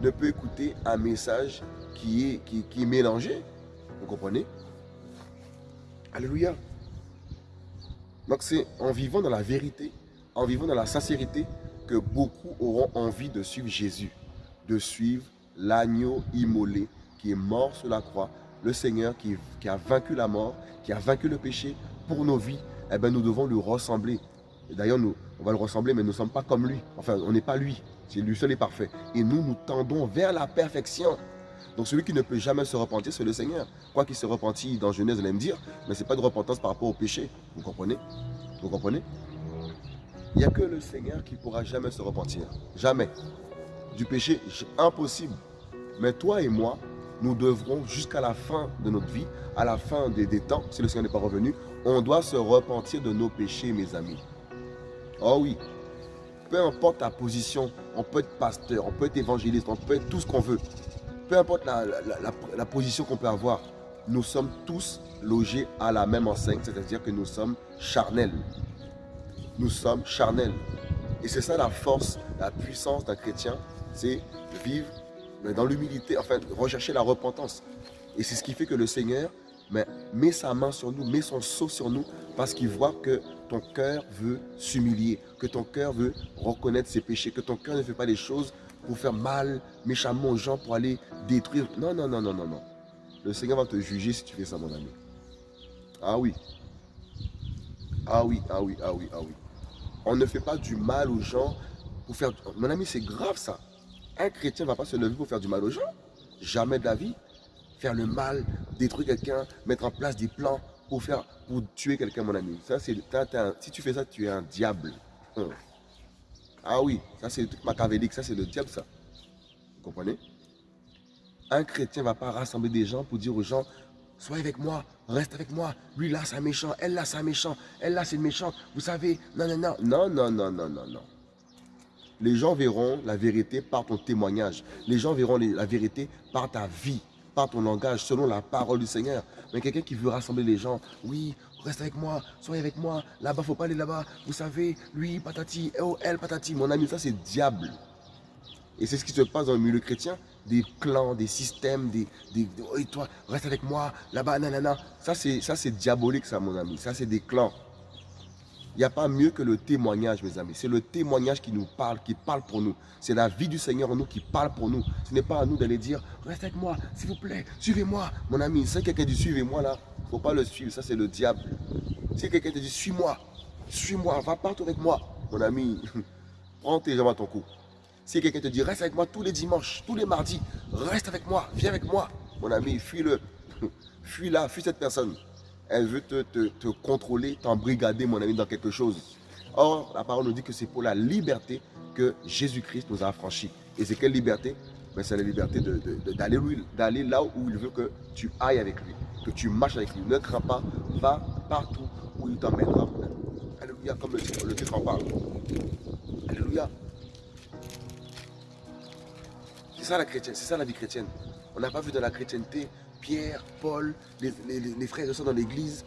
ne peut écouter un message qui est, qui, qui est mélangé. Vous comprenez? Alléluia. Donc c'est en vivant dans la vérité, en vivant dans la sincérité, que beaucoup auront envie de suivre Jésus, de suivre l'agneau immolé qui est mort sur la croix, le Seigneur qui, qui, a vaincu la mort, qui a vaincu le péché, pour nos vies, eh ben, nous devons lui ressembler. D'ailleurs, nous, on va le ressembler, mais nous ne sommes pas comme lui. Enfin, on n'est pas lui. C'est lui seul est parfait. Et nous, nous tendons vers la perfection. Donc celui qui ne peut jamais se repentir, c'est le Seigneur. Quoi qu'il se repentit dans Genèse, vous allez me dire, mais ce n'est pas de repentance par rapport au péché. Vous comprenez? Vous comprenez? Il n'y a que le Seigneur qui pourra jamais se repentir. Jamais. Du péché, impossible. Mais toi et moi, nous devrons jusqu'à la fin de notre vie, à la fin des, temps, si le Seigneur n'est pas revenu, on doit se repentir de nos péchés, mes amis. Oh oui, peu importe ta position, on peut être pasteur, on peut être évangéliste, on peut être tout ce qu'on veut. Peu importe la, position qu'on peut avoir, nous sommes tous logés à la même enseigne, c'est-à-dire que nous sommes charnels. Nous sommes charnels. Et c'est ça la force, la puissance d'un chrétien, c'est vivre dans l'humilité, enfin rechercher la repentance. Et c'est ce qui fait que le Seigneur mais mets sa main sur nous, mets son sceau sur nous, parce qu'il voit que ton cœur veut s'humilier, que ton cœur veut reconnaître ses péchés, que ton cœur ne fait pas les choses pour faire mal méchamment aux gens, pour aller détruire. Non, non, non, non, non, non. Le Seigneur va te juger si tu fais ça, mon ami. Ah oui. Ah oui, ah oui, ah oui, ah oui. On ne fait pas du mal aux gens pour faire... Mon ami, c'est grave ça. Un chrétien ne va pas se lever pour faire du mal aux gens. Jamais de la vie. Faire le mal, détruire quelqu'un, mettre en place des plans pour, faire, pour tuer quelqu'un, mon ami. Ça, si tu fais ça, tu es un diable. Hum. Ah oui, ça c'est toute machiavélique, ça c'est le diable ça. Vous comprenez? Un chrétien ne va pas rassembler des gens pour dire aux gens, sois avec moi, reste avec moi. Lui là c'est un méchant, elle là c'est un méchant, elle là c'est une méchante. Vous savez, non, non, non, non, non, non, non, non. Les gens verront la vérité par ton témoignage. Les gens verront la vérité par ta vie, par ton langage, selon la parole du Seigneur. Mais quelqu'un qui veut rassembler les gens, oui, reste avec moi, soyez avec moi, là-bas, faut pas aller là-bas. Vous savez, lui, patati, oh, elle, patati. Mon ami, ça c'est diable. Et c'est ce qui se passe dans le milieu chrétien. Des clans, des systèmes, des... des, oh, toi, reste avec moi, là-bas, nanana. Ça c'est diabolique ça, mon ami. Ça c'est des clans. Il n'y a pas mieux que le témoignage, mes amis. C'est le témoignage qui nous parle, qui parle pour nous. C'est la vie du Seigneur en nous qui parle pour nous. Ce n'est pas à nous d'aller dire, reste avec moi, s'il vous plaît, suivez-moi. Mon ami, si quelqu'un dit, suivez-moi là, il ne faut pas le suivre, ça c'est le diable. Si quelqu'un te dit, suis-moi, suis-moi, va partout avec moi. Mon ami, <laughs> prends tes jambes à ton cou. Si quelqu'un te dit, reste avec moi tous les dimanches, tous les mardis, reste avec moi, viens avec moi. Mon ami, fuis-le. <laughs> Fuis-la, fuis cette personne elle veut te, te, contrôler, t'embrigader, mon ami, dans quelque chose. Or, la parole nous dit que c'est pour la liberté que Jésus-Christ nous a affranchis. Et c'est quelle liberté? Ben, C'est la liberté d'aller là où il veut que tu ailles avec lui, que tu marches avec lui. Ne crains pas, va partout où il t'emmènera. Alléluia, comme le, le titre. Alléluia. C'est ça la chrétienne, c'est ça la vie chrétienne. On n'a pas vu de la chrétienté Pierre, Paul, les, frères et sœurs dans l'église,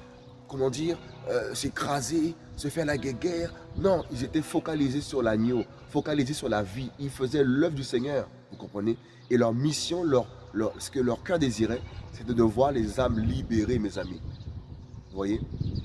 comment dire, euh, s'écraser, se faire la guerre. Non, ils étaient focalisés sur l'agneau, focalisés sur la vie. Ils faisaient l'œuvre du Seigneur, vous comprenez? Et leur mission, leur, ce que leur cœur désirait, c'était de voir les âmes libérées, mes amis. Vous voyez?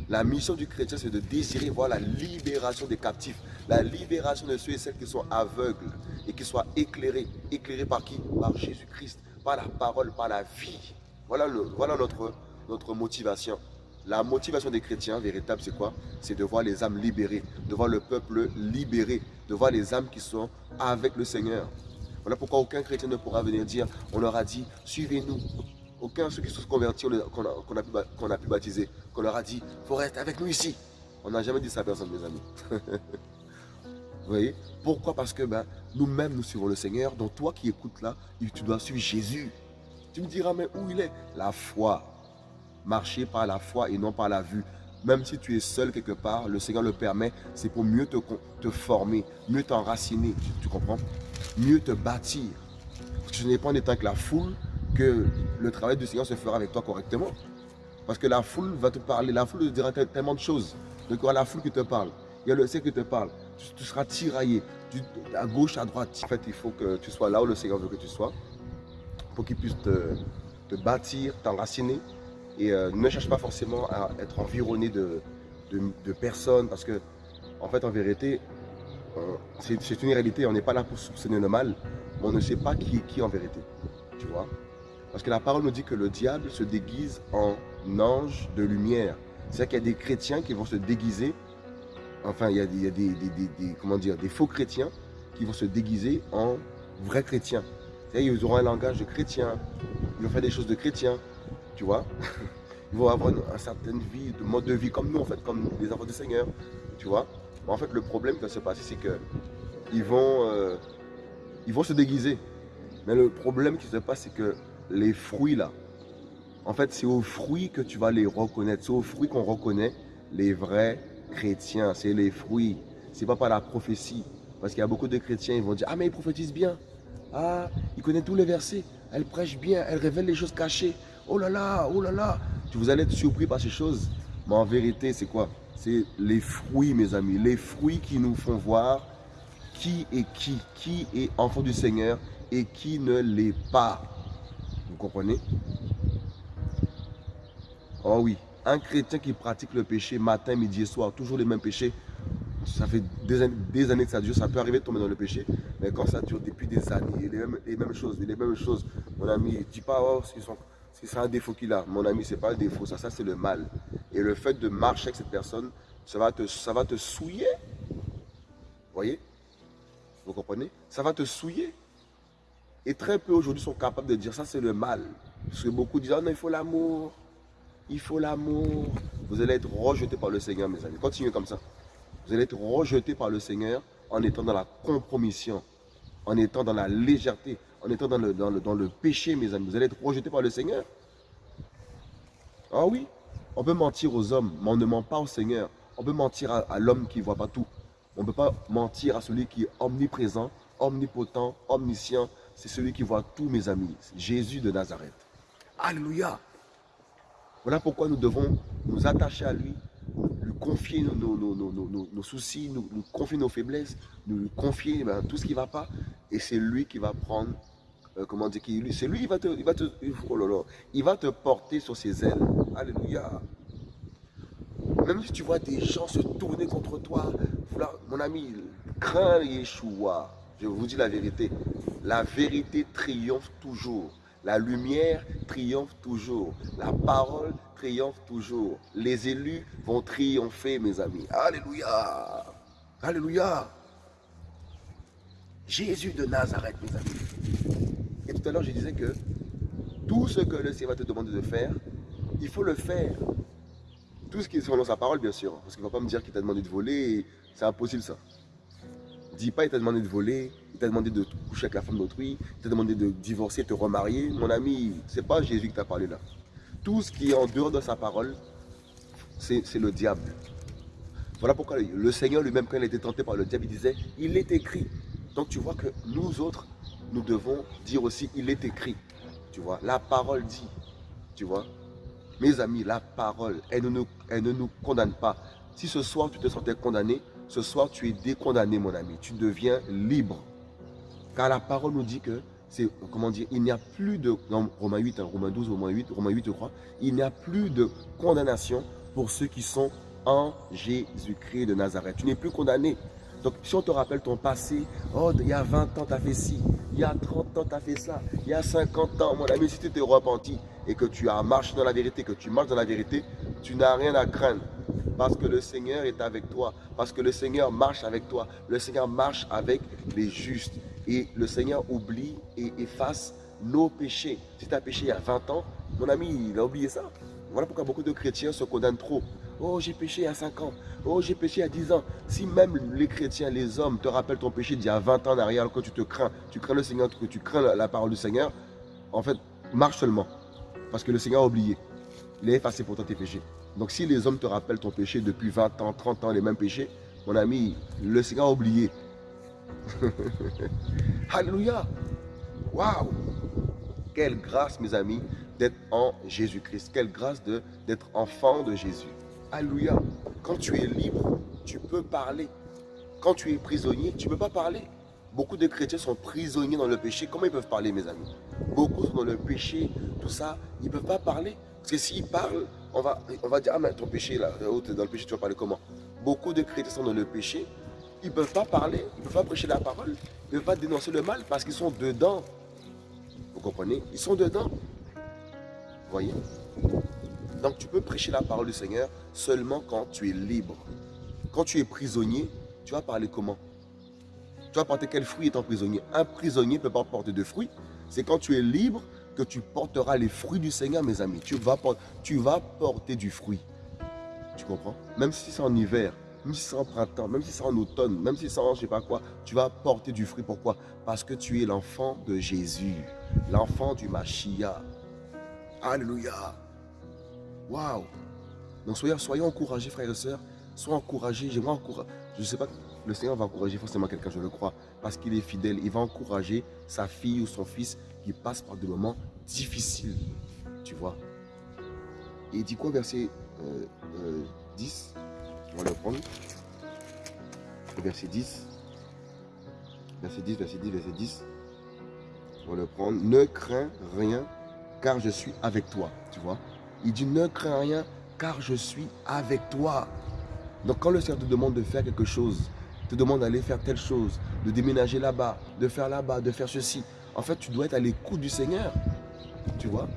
La mission du chrétien, c'est de désirer voir la libération des captifs, la libération de ceux et celles qui sont aveugles et qui soient éclairés. Éclairés par qui? Par Jésus-Christ, par la parole, par la vie. Voilà, notre, motivation. La motivation des chrétiens véritable, c'est quoi? C'est de voir les âmes libérées, de voir le peuple libéré, de voir les âmes qui sont avec le Seigneur. Voilà pourquoi aucun chrétien ne pourra venir dire, on leur a dit, suivez-nous. Aucun ceux qui sont convertis, qu'on a, pu baptiser, qu'on leur a dit, faut rester avec nous ici. On n'a jamais dit ça à personne, mes amis. <laughs> Vous voyez? Pourquoi? Parce que ben, nous-mêmes, nous suivons le Seigneur. Donc toi qui écoutes là, tu dois suivre Jésus. Tu me diras, mais où il est? La foi. Marcher par la foi et non par la vue. Même si tu es seul quelque part, le Seigneur le permet, c'est pour mieux te, te former, mieux t'enraciner, tu, comprends? Mieux te bâtir. Parce que ce n'est pas en étant avec la foule que le travail du Seigneur se fera avec toi correctement. Parce que la foule va te parler, la foule te dira tellement de choses. Donc il y aura la foule qui te parle, il y a le Seigneur qui te parle. Tu, seras tiraillé, à gauche, à droite. En fait, il faut que tu sois là où le Seigneur veut que tu sois pour qu'il puisse te, bâtir, t'enraciner. Et euh, ne cherche pas forcément à être environné de, de, personnes parce que, en fait, en vérité, c'est une réalité. On n'est pas là pour soupçonner le mal, mais on ne sait pas qui est qui en vérité. Tu vois Parce que la parole nous dit que le diable se déguise en ange de lumière. C'est-à-dire qu'il y a des chrétiens qui vont se déguiser, enfin, il y a, des, comment dire, des faux chrétiens qui vont se déguiser en vrais chrétiens. Ils auront un langage de chrétien, ils vont faire des choses de chrétien, tu vois. <laughs> Ils vont avoir une, certaine vie, de mode de vie comme nous, en fait, comme les enfants du Seigneur, tu vois. en fait, le problème qui va se passer, c'est que ils vont, euh, vont se déguiser. Mais le problème qui se passe, c'est que les fruits, là, en fait, c'est aux fruits que tu vas les reconnaître. C'est aux fruits qu'on reconnaît les vrais chrétiens. C'est les fruits. C'est pas par la prophétie. Parce qu'il y a beaucoup de chrétiens, ils vont dire, ah mais ils prophétisent bien. Ah, il connaît tous les versets. Elle prêche bien, elle révèle les choses cachées. Oh là là, oh là là. Vous allez être surpris par ces choses. Mais en vérité, c'est quoi? C'est les fruits, mes amis. Les fruits qui nous font voir qui est qui. Qui est enfant du Seigneur et qui ne l'est pas. Vous comprenez? Oh oui. Un chrétien qui pratique le péché matin, midi et soir, toujours les mêmes péchés, ça fait des années, que ça dure, ça peut arriver de tomber dans le péché, mais quand ça dure depuis des années, les mêmes, choses, les mêmes choses, mon ami, dis pas, oh, c'est un défaut qu'il a. Mon ami, ce n'est pas un défaut, ça, ça c'est le mal. Et le fait de marcher avec cette personne, ça va te, ça va te souiller. voyez? Vous comprenez? Ça va te souiller. Et très peu aujourd'hui sont capables de dire ça, c'est le mal. Parce que beaucoup disent, oh non, il faut l'amour. Il faut l'amour. Vous allez être rejeté par le Seigneur, mes amis. Continuez comme ça. Vous allez être rejeté par le Seigneur en étant dans la compromission, en étant dans la légèreté, en étant dans le, péché, mes amis. Vous allez être rejeté par le Seigneur. Ah oui, on peut mentir aux hommes, mais on ne ment pas au Seigneur. On peut mentir à, l'homme qui ne voit pas tout. On ne peut pas mentir à celui qui est omniprésent, omnipotent, omniscient. C'est celui qui voit tout, mes amis. Jésus de Nazareth. Alléluia. Voilà pourquoi nous devons nous attacher à lui confier nos, nos, soucis, nous, confier nos faiblesses, nous lui confier ben, tout ce qui ne va pas. Et c'est lui qui va prendre, euh, comment dire, c'est lui qui va te, il va te, oh il va te porter sur ses ailes. Alléluia. Même si tu vois des gens se tourner contre toi, mon ami, crains Yeshua. Je vous dis la vérité. La vérité triomphe toujours. La lumière triomphe toujours. La parole triomphe toujours. Les élus vont triompher, mes amis. Alléluia. Alléluia. Jésus de Nazareth, mes amis. Et tout à l'heure, je disais que tout ce que le Seigneur va te demander de faire, il faut le faire. Tout ce qui est selon sa parole, bien sûr. Parce qu'il ne va pas me dire qu'il t'a demandé de voler. C'est impossible, ça. Dis pas, il t'a demandé de voler, il t'a demandé de coucher avec la femme d'autrui, il t'a demandé de divorcer, de te remarier. Mon ami, c'est pas Jésus qui t'a parlé là. Tout ce qui est en dehors de sa parole, c'est le diable. Voilà pourquoi le Seigneur lui-même, quand il était tenté par le diable, il disait, il est écrit. Donc tu vois que nous autres, nous devons dire aussi, il est écrit. Tu vois, la parole dit. Tu vois, mes amis, la parole, elle ne, nous, elle ne nous condamne pas. Si ce soir tu te sentais condamné, ce soir tu es décondamné mon ami. Tu deviens libre. Car la parole nous dit que, c'est comment dire, il n'y a plus de, Romains 8, hein, Romains 12, Romains 8, Romains 8 je crois, il n'y a plus de condamnation pour ceux qui sont en Jésus-Christ de Nazareth. Tu n'es plus condamné. Donc, si on te rappelle ton passé, oh, il y a 20 ans, tu as fait ci, il y a 30 ans, tu as fait ça, il y a 50 ans, mon ami, si tu t'es repenti et que tu as marché dans la vérité, que tu marches dans la vérité, tu n'as rien à craindre. Parce que le Seigneur est avec toi, parce que le Seigneur marche avec toi, le Seigneur marche avec les justes. Et le Seigneur oublie et efface nos péchés. Si tu as péché il y a 20 ans, mon ami, il a oublié ça. Voilà pourquoi beaucoup de chrétiens se condamnent trop. Oh, j'ai péché il y a 5 ans. Oh, j'ai péché il y a 10 ans. Si même les chrétiens, les hommes te rappellent ton péché d'il y a 20 ans en arrière, que tu te crains, tu crains le Seigneur, que tu crains la, parole du Seigneur, en fait, marche seulement. Parce que le Seigneur a oublié. Il a effacé pour toi tes péchés. Donc si les hommes te rappellent ton péché depuis 20 ans, 30 ans, les mêmes péchés, mon ami, le Seigneur a oublié. <laughs> Alléluia. Waouh. Quelle grâce, mes amis, d'être en Jésus-Christ. Quelle grâce d'être enfant de Jésus. Alléluia. Quand tu es libre, tu peux parler. Quand tu es prisonnier, tu ne peux pas parler. Beaucoup de chrétiens sont prisonniers dans le péché. Comment ils peuvent parler, mes amis? Beaucoup sont dans le péché, tout ça. Ils ne peuvent pas parler. Parce que s'ils parlent, on va, on va dire, ah mais ton péché, là, oh, dans le péché, tu vas parler comment? Beaucoup de chrétiens sont dans le péché. Ils ne peuvent pas parler, ils ne peuvent pas prêcher la parole. Ils ne peuvent pas dénoncer le mal parce qu'ils sont dedans. Vous comprenez? Ils sont dedans. Vous voyez? Donc tu peux prêcher la parole du Seigneur seulement quand tu es libre. Quand tu es prisonnier, tu vas parler comment? Tu vas porter quel fruit étant prisonnier? Un prisonnier ne peut pas porter de fruits. C'est quand tu es libre tu porteras les fruits du Seigneur, mes amis. Tu vas, porter du fruit. Tu comprends? Même si c'est en hiver, même si c'est en printemps, même si c'est en automne, même si c'est en je sais pas quoi, tu vas porter du fruit. Pourquoi? Parce que tu es l'enfant de Jésus, l'enfant du Mashiach. Alléluia. Waouh Donc soyons, soyons encouragés, frères et sœurs. Soyons encouragés. Encourager. Je ne sais pas, le Seigneur va encourager forcément quelqu'un, je le crois, parce qu'il est fidèle. Il va encourager sa fille ou son fils qui passe par des moments difficiles. Tu vois Et il dit quoi, verset 10 euh, euh, On va le prendre. Verset 10. Verset 10, verset 10, verset 10. On va le prendre. Ne crains rien, car je suis avec toi. Tu vois il dit, ne crains rien, car je suis avec toi. Donc quand le Seigneur te demande de faire quelque chose, te demande d'aller faire telle chose, de déménager là-bas, de faire là-bas, de faire ceci, en fait, tu dois être à l'écoute du Seigneur. Tu vois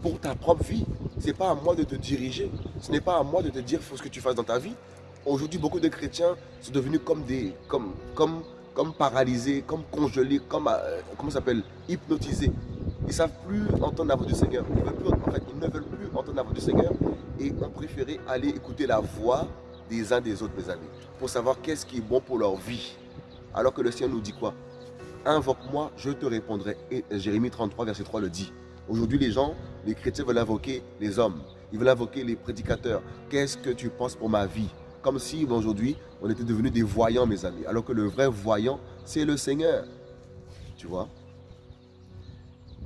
Pour ta propre vie. Ce n'est pas à moi de te diriger. Ce n'est pas à moi de te dire ce que tu fasses dans ta vie. Aujourd'hui, beaucoup de chrétiens sont devenus comme des, comme, comme, comme paralysés, comme congelés, comme, euh, comment hypnotisés. Ils ne savent plus entendre la voix du Seigneur. Ils ne veulent plus entendre la voix du Seigneur et ont préféré aller écouter la voix des uns des autres, mes amis, pour savoir qu'est-ce qui est bon pour leur vie. Alors que le Seigneur nous dit quoi? Invoque-moi, je te répondrai. Et Jérémie 33, verset 3 le dit. Aujourd'hui, les gens, les chrétiens veulent invoquer les hommes. Ils veulent invoquer les prédicateurs. Qu'est-ce que tu penses pour ma vie? Comme si aujourd'hui, on était devenus des voyants, mes amis. Alors que le vrai voyant, c'est le Seigneur. Tu vois?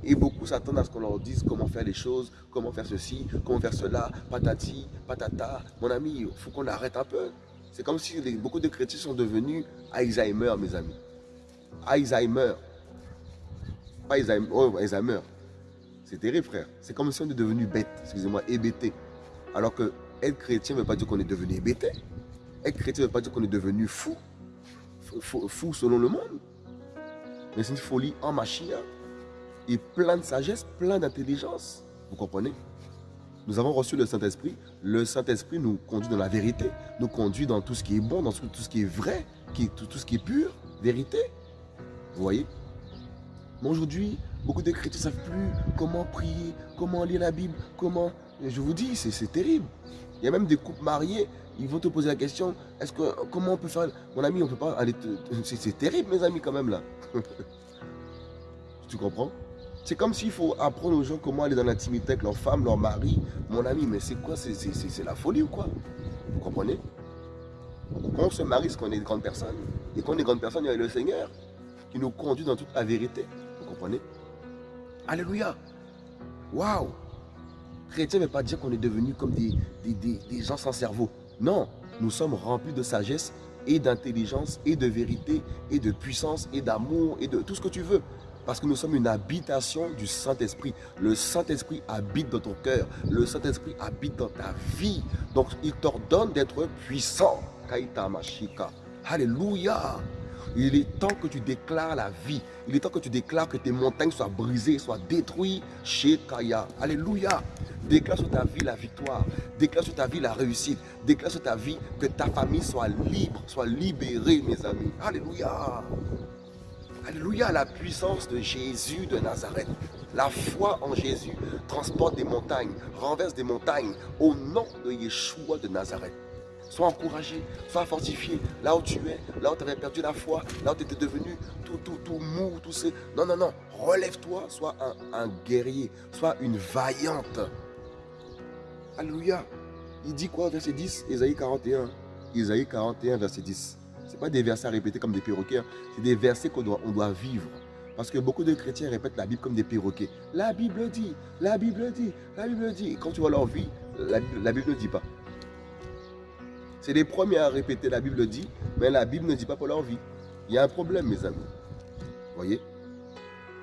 Et beaucoup s'attendent à ce qu'on leur dise comment faire les choses, comment faire ceci, comment faire cela, patati, patata. Mon ami, il faut qu'on arrête un peu. C'est comme si beaucoup de chrétiens sont devenus Alzheimer, mes amis. Alzheimer. Pas Alzheimer, oh, Alzheimer. C'est terrible, frère. C'est comme si on était devenu bête, excusez-moi, hébété. Alors que être chrétien ne veut pas dire qu'on est devenu hébété. Être chrétien ne veut pas dire qu'on est devenu fou. fou. Fou selon le monde. Mais c'est une folie en machine et plein de sagesse, plein d'intelligence. Vous comprenez? Nous avons reçu le Saint-Esprit. Le Saint-Esprit nous conduit dans la vérité, nous conduit dans tout ce qui est bon, dans tout ce qui est vrai, tout, tout ce qui est pur, vérité. Vous voyez? Mais aujourd'hui, beaucoup de chrétiens ne savent plus comment prier, comment lire la Bible, comment... Je vous dis, c'est terrible. Il y a même des couples mariés, ils vont te poser la question, est-ce que comment on peut faire Mon ami, on peut pas aller... <laughs> C'est terrible, mes amis, quand même, là. <laughs> tu comprends? C'est comme s'il faut apprendre aux gens comment aller dans l'intimité avec leur femme, leur mari. Mon ami, mais c'est quoi? C'est la folie ou quoi? Vous comprenez? Quand on se marie, c'est qu'on est une grande personne. Et quand on est une grande personne, il y a le Seigneur qui nous conduit dans toute la vérité. Vous comprenez? Alléluia Waouh Chrétien ne veut pas dire qu'on est devenu comme des, des gens sans cerveau. Non, nous sommes remplis de sagesse et d'intelligence et de vérité et de puissance et d'amour et de tout ce que tu veux. Parce que nous sommes une habitation du Saint-Esprit. Le Saint-Esprit habite dans ton cœur. Le Saint-Esprit habite dans ta vie. Donc, il t'ordonne d'être puissant. Kaita Mashika. Alléluia. Il est temps que tu déclares la vie. Il est temps que tu déclares que tes montagnes soient brisées, soient détruites chez. Alléluia. Déclare sur ta vie la victoire. Déclare sur ta vie la réussite. Déclare sur ta vie que ta famille soit libre, soit libérée, mes amis. Alléluia. Alléluia, la puissance de Jésus de Nazareth. La foi en Jésus transporte des montagnes, renverse des montagnes au nom de Yeshua de Nazareth. Sois encouragé, sois fortifié. Là où tu es, là où tu avais perdu la foi, là où tu étais devenu tout, tout, tout mou, tout ce... Non, non, non. Relève-toi, sois un, guerrier, sois une vaillante. Alléluia. Il dit quoi, verset 10, Isaïe 41. Isaïe 41, verset 10 n'est pas des versets à répéter comme des perroquets, hein. c'est des versets qu'on doit, on doit vivre. Parce que beaucoup de chrétiens répètent la Bible comme des perroquets. La Bible dit, la Bible dit, la Bible dit. quand tu vois leur vie, la, Bible ne dit pas. C'est les premiers à répéter la Bible dit, mais la Bible ne dit pas pour leur vie. Il y a un problème, mes amis. Vous voyez?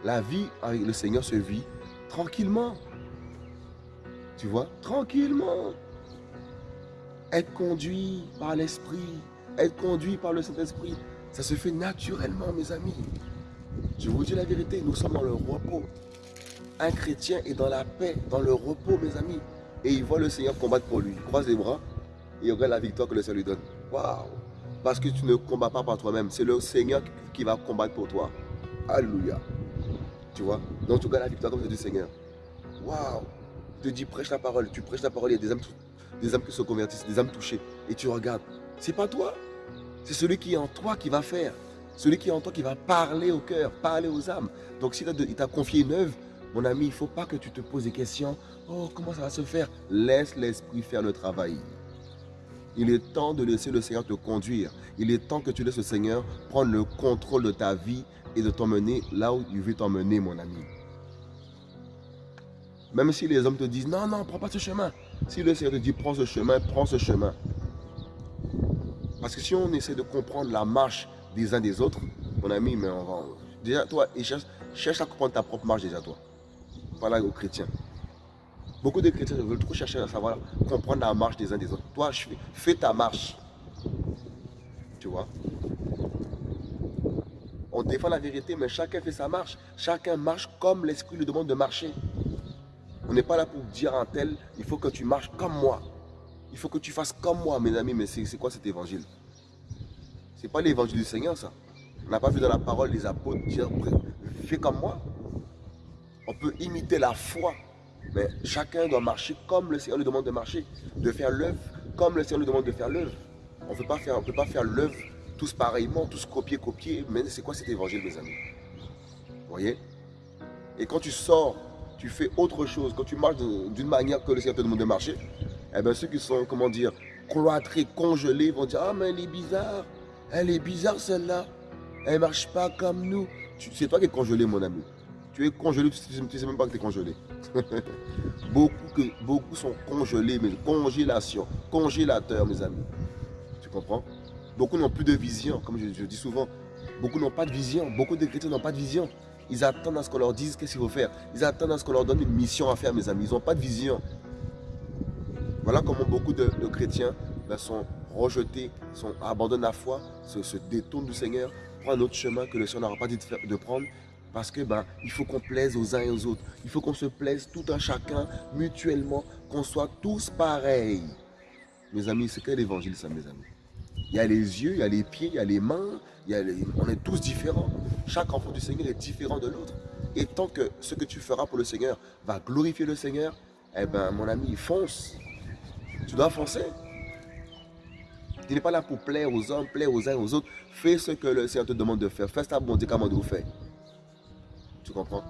La vie avec le Seigneur se vit tranquillement. Tu vois? Tranquillement. Être conduit par l'Esprit être conduit par le Saint-Esprit. Ça se fait naturellement, mes amis. Je vous dis la vérité, nous sommes dans le repos. Un chrétien est dans la paix, dans le repos, mes amis. Et il voit le Seigneur combattre pour lui. Il croise les bras et il regarde la victoire que le Seigneur lui donne. Waouh Parce que tu ne combats pas par toi-même. C'est le Seigneur qui va combattre pour toi. Alléluia. Tu vois? Donc tu regardes la victoire comme c'est du Seigneur. Waouh Je te dis, prêche la parole. Tu prêches la parole, il y a des âmes, des âmes qui se convertissent, des âmes touchées. Et tu regardes. C'est pas toi? C'est celui qui est en toi qui va faire. Celui qui est en toi qui va parler au cœur, parler aux âmes. Donc s'il t'a confié une œuvre, mon ami, il ne faut pas que tu te poses des questions. Oh, comment ça va se faire? Laisse l'Esprit faire le travail. Il est temps de laisser le Seigneur te conduire. Il est temps que tu laisses le Seigneur prendre le contrôle de ta vie et de t'emmener là où il veut t'emmener, mon ami. Même si les hommes te disent, non, non, prends pas ce chemin. Si le Seigneur te dit, prends ce chemin, prends ce chemin. Parce que si on essaie de comprendre la marche des uns des autres, mon ami, mais on va... Déjà, toi, cherche, à comprendre ta propre marche déjà, toi. Voilà aux chrétiens. Beaucoup de chrétiens veulent trop chercher à savoir comprendre la marche des uns des autres. Toi, fais ta marche. Tu vois? On défend la vérité, mais chacun fait sa marche. Chacun marche comme l'Esprit lui demande de marcher. On n'est pas là pour dire à un tel, il faut que tu marches comme moi. Il faut que tu fasses comme moi, mes amis. Mais c'est quoi cet évangile? C'est pas l'évangile du Seigneur, ça. On n'a pas vu dans la parole les apôtres dire fais comme moi. On peut imiter la foi, mais chacun doit marcher comme le Seigneur lui demande de marcher, de faire l'œuvre comme le Seigneur lui demande de faire l'œuvre. On ne peut pas faire l'œuvre tous pareillement, tous copier-copier. Mais c'est quoi cet évangile, mes amis? Vous voyez? Et quand tu sors, tu fais autre chose, quand tu marches d'une manière que le Seigneur te demande de marcher, eh bien ceux qui sont, comment dire, cloîtrés, congelés, vont dire « Ah, mais elle est bizarre, elle est bizarre celle-là, elle ne marche pas comme nous. » C'est toi qui es congelé, mon ami. Tu es congelé, tu ne sais même pas que tu es congelé. <laughs> beaucoup, que, beaucoup sont congelés, mais congélation, congélateur, mes amis. Tu comprends? Beaucoup n'ont plus de vision, comme je, dis souvent. Beaucoup n'ont pas de vision. Beaucoup de chrétiens n'ont pas de vision. Ils attendent à ce qu'on leur dise qu'est-ce qu'il faut faire. Ils attendent à ce qu'on leur donne une mission à faire, mes amis. Ils n'ont pas de vision. Voilà comment beaucoup de, chrétiens ben, sont rejetés, sont, abandonnent la foi, se, détournent du Seigneur, prennent un autre chemin que le Seigneur n'aura pas dit de, prendre. Parce que ben, il faut qu'on plaise aux uns et aux autres. Il faut qu'on se plaise tout un chacun, mutuellement, qu'on soit tous pareils. Mes amis, c'est quel évangile ça, mes amis? Il y a les yeux, il y a les pieds, il y a les mains, il a on est tous différents. Chaque enfant du Seigneur est différent de l'autre. Et tant que ce que tu feras pour le Seigneur va glorifier le Seigneur, eh ben, mon ami, fonce. Tu dois foncer. Tu n'es pas là pour plaire aux hommes, plaire aux uns aux autres. Fais ce que le Seigneur te demande de faire. Fais ta bonté comme on faire. Tu comprends?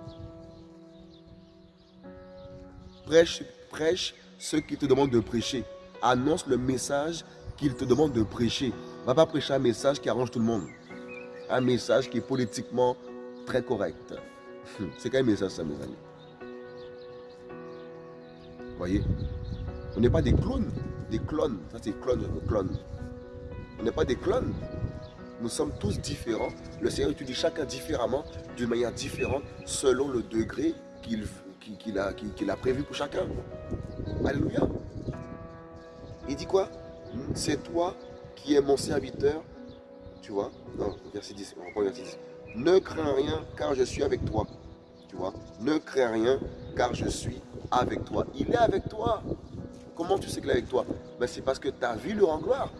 Prêche, prêche ce qu'il te demande de prêcher. Annonce le message qu'il te demande de prêcher. Va pas prêcher un message qui arrange tout le monde. Un message qui est politiquement très correct. <laughs> C'est quel message ça, mes amis? Voyez? On n'est pas des clones. Des clones. Ça, c'est clone, clone. On n'est pas des clones. Nous sommes tous différents. Le Seigneur étudie chacun différemment, d'une manière différente, selon le degré qu'il a, a prévu pour chacun. Alléluia. Il dit quoi? C'est toi qui es mon serviteur. Tu vois? Non, verset 10. On reprend verset 10. Ne crains rien car je suis avec toi. Tu vois? Ne crains rien car je suis avec toi. Il est avec toi. Comment tu sais qu'il est avec toi? Ben, C'est parce que ta vie le rend gloire.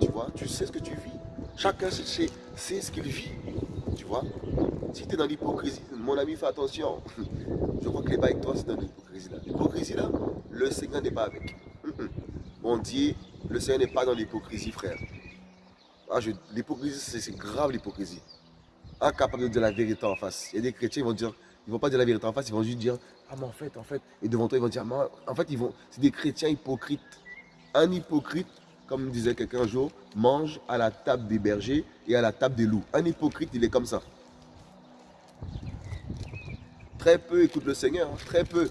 Tu vois Tu sais ce que tu vis. Chacun sait, ce qu'il vit. Tu vois? Si tu es dans l'hypocrisie, mon ami, fais attention. <laughs> Je crois qu'il n'est pas avec toi, c'est dans l'hypocrisie là. L'hypocrisie là, le Seigneur n'est pas avec. <laughs> Mon Dieu, le Seigneur n'est pas dans l'hypocrisie, frère. Ah, l'hypocrisie, c'est grave l'hypocrisie. Incapable de dire la vérité en face. Il y a des chrétiens, ils vont vont pas dire la vérité en face, ils vont juste dire, ah mais en fait, en fait, et devant toi, ils vont dire, en fait, ils vont, c'est des chrétiens hypocrites. Un hypocrite, comme disait quelqu'un un jour, mange à la table des bergers et à la table des loups. Un hypocrite, il est comme ça. Très peu écoutent le Seigneur, hein, très peu.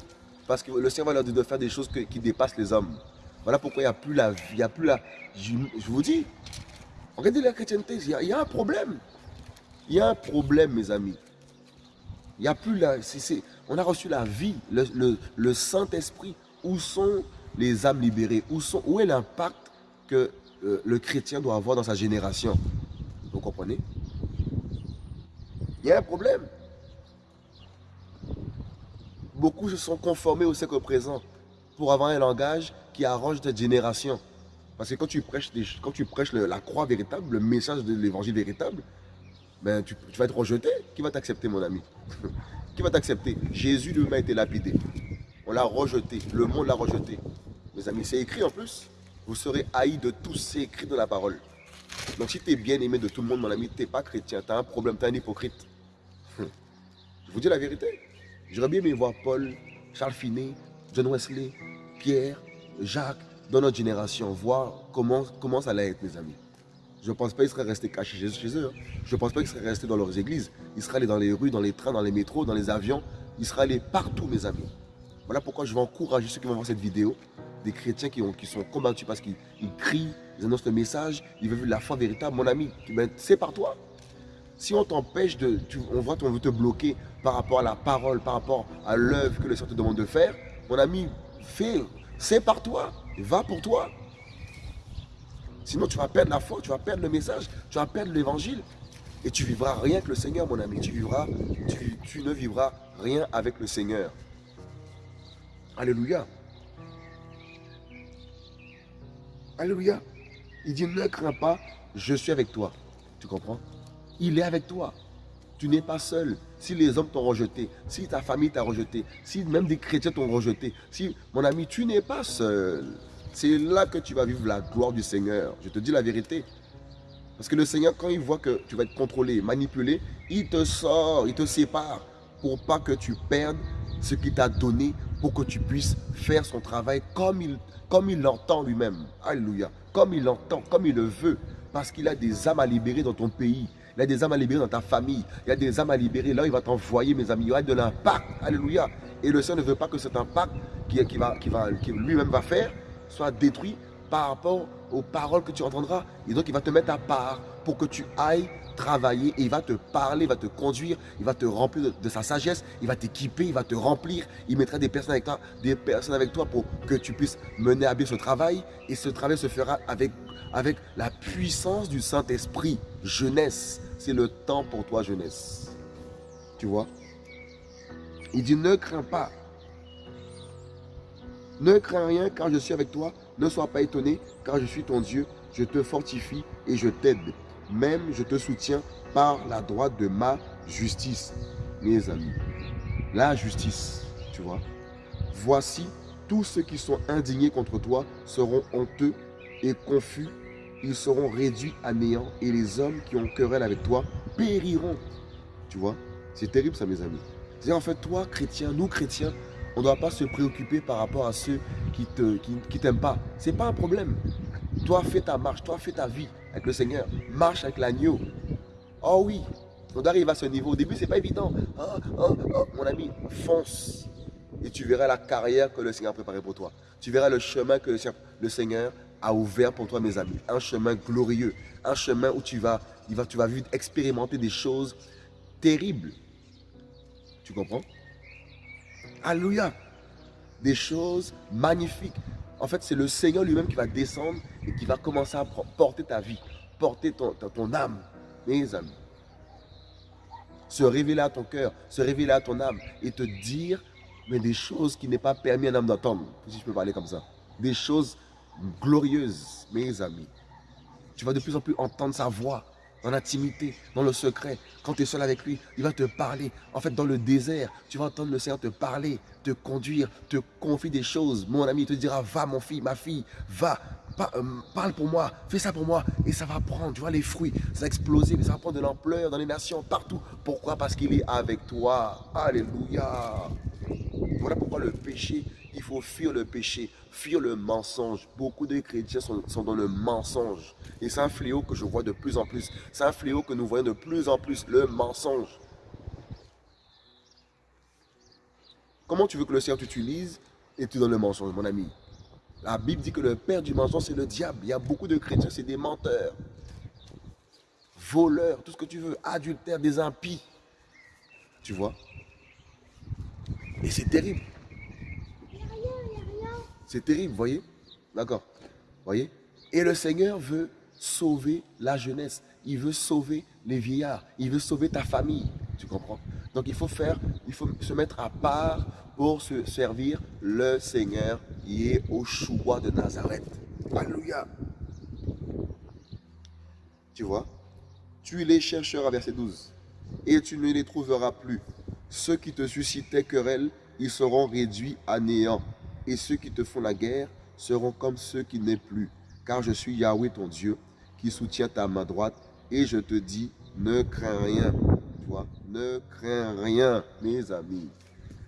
Parce que le Seigneur va leur dire de faire des choses qui dépassent les hommes. Voilà pourquoi il n'y a plus la vie, il n'y a plus la... Je, vous dis, regardez la chrétienté, il y, a, un problème. Il y a un problème, mes amis. Il n'y a plus la... on a reçu la vie, le, Saint-Esprit. Où sont les âmes libérées? Où, est l'impact que euh, le chrétien doit avoir dans sa génération? Vous comprenez? Il y a un problème. Beaucoup se sont conformés au siècle présent pour avoir un langage qui arrange cette génération. Parce que quand tu prêches, quand tu prêches la croix véritable, le message de l'évangile véritable, ben, tu, vas être rejeté. Qui va t'accepter, mon ami? Qui va t'accepter Jésus lui-même a été lapidé. On l'a rejeté. Le monde l'a rejeté. Mes amis, c'est écrit en plus vous serez haï de tous, c'est écrit dans la parole. Donc si tu es bien aimé de tout le monde, mon ami, tu n'es pas chrétien, tu as un problème, tu es un hypocrite. Je vous dis la vérité. J'aurais bien aimé voir Paul, Charles Finet, John Wesley, Pierre, Jacques, dans notre génération, voir comment, comment ça allait être, mes amis. Je ne pense pas qu'ils seraient restés cachés chez eux. Hein. Je ne pense pas qu'ils seraient restés dans leurs églises. Ils seraient allés dans les rues, dans les trains, dans les métros, dans les avions. Ils seraient allés partout, mes amis. Voilà pourquoi je vais encourager ceux qui vont voir cette vidéo des chrétiens qui, ont, qui sont combattus parce qu'ils crient, ils annoncent le message, ils veulent la foi véritable. Mon ami, ben, c'est par toi. Si on t'empêche de, on voit qu'on veut te bloquer par rapport à la parole, par rapport à l'œuvre que le Seigneur te demande de faire, mon ami, fais, c'est par toi, va pour toi. Sinon, tu vas perdre la foi, tu vas perdre le message, tu vas perdre l'évangile. Et tu vivras rien que le Seigneur, mon ami. Tu, vivras, tu, tu ne vivras rien avec le Seigneur. Alléluia. Alléluia. Il dit, ne crains pas, je suis avec toi. Tu comprends? Il est avec toi. Tu n'es pas seul. Si les hommes t'ont rejeté, si ta famille t'a rejeté, si même des chrétiens t'ont rejeté, si, mon ami, tu n'es pas seul. C'est là que tu vas vivre la gloire du Seigneur. Je te dis la vérité. Parce que le Seigneur, quand il voit que tu vas être contrôlé, manipulé, il te sort, il te sépare pour pas que tu perdes ce qu'il t'a donné pour que tu puisses faire son travail comme il, l'entend lui-même. Alléluia. Comme il l'entend, comme il le veut. Parce qu'il a des âmes à libérer dans ton pays. Il a des âmes à libérer dans ta famille. Il a des âmes à libérer. Là, il va t'envoyer, mes amis. Il y aura de l'impact. Alléluia. Et le Seigneur ne veut pas que cet impact qui, qui, va, qui, va, qui lui-même va faire soit détruit par rapport aux paroles que tu entendras. Et donc, il va te mettre à part pour que tu ailles travailler et il va te parler, il va te conduire, il va te remplir de, sa sagesse, il va t'équiper, il va te remplir, il mettra des personnes avec toi, des personnes avec toi pour que tu puisses mener à bien ce travail et ce travail se fera avec, avec la puissance du Saint-Esprit. Jeunesse, c'est le temps pour toi, jeunesse. Tu vois? Il dit, ne crains pas. Ne crains rien car je suis avec toi. Ne sois pas étonné car je suis ton Dieu. Je te fortifie et je t'aide. Même je te soutiens par la droite de ma justice, mes amis. La justice, tu vois. Voici, tous ceux qui sont indignés contre toi seront honteux et confus. Ils seront réduits à néant et les hommes qui ont querelle avec toi périront. Tu vois, c'est terrible ça, mes amis. C'est en fait, toi, chrétien, nous, chrétiens, on ne doit pas se préoccuper par rapport à ceux qui ne t'aiment pas. Ce n'est pas un problème. Toi, fais ta marche, toi, fais ta vie avec le Seigneur. Marche avec l'agneau. Oh oui, on arrive à ce niveau. Au début, ce n'est pas évident. Oh, oh, oh, mon ami, fonce. Et tu verras la carrière que le Seigneur a préparée pour toi. Tu verras le chemin que le Seigneur a ouvert pour toi, mes amis. Un chemin glorieux. Un chemin où tu vas, tu vas vivre, expérimenter des choses terribles. Tu comprends? Alléluia. Des choses magnifiques. En fait, c'est le Seigneur lui-même qui va descendre et qui va commencer à porter ta vie, porter ton, âme, mes amis. Se révéler à ton cœur, se révéler à ton âme et te dire mais des choses qui n'est pas permis à un homme d'entendre, si je peux parler comme ça. Des choses glorieuses, mes amis. Tu vas de plus en plus entendre sa voix dans l'intimité, dans le secret. Quand tu es seul avec lui, il va te parler. En fait, dans le désert, tu vas entendre le Seigneur te parler, te conduire, te confier des choses. Mon ami te dira, va mon fils, ma fille, va, euh, parle pour moi, fais ça pour moi. Et ça va prendre, tu vois, les fruits, ça va exploser, mais ça va prendre de l'ampleur dans les nations, partout. Pourquoi? Parce qu'il est avec toi. Alléluia. Voilà pourquoi le péché, il faut fuir le péché, fuir le mensonge. Beaucoup de chrétiens sont, sont dans le mensonge. Et c'est un fléau que je vois de plus en plus. C'est un fléau que nous voyons de plus en plus, le mensonge. Comment tu veux que le Seigneur t'utilise et tu donnes le mensonge, mon ami? La Bible dit que le père du mensonge, c'est le diable. Il y a beaucoup de chrétiens, c'est des menteurs, voleurs, tout ce que tu veux, adultères, des impies. Tu vois? Et c'est terrible. C'est terrible, voyez? D'accord Voyez? Et le Seigneur veut sauver la jeunesse. Il veut sauver les vieillards. Il veut sauver ta famille. Tu comprends? Donc il faut faire, il faut se mettre à part pour se servir le Seigneur qui est au choix de Nazareth. Alléluia. Tu vois? Tu les chercheras, verset 12, et tu ne les trouveras plus. Ceux qui te suscitaient querelle, ils seront réduits à néant. Et ceux qui te font la guerre seront comme ceux qui n'est plus. Car je suis Yahweh ton Dieu, qui soutient ta main droite, et je te dis, ne crains rien. Tu vois, ne crains rien, mes amis.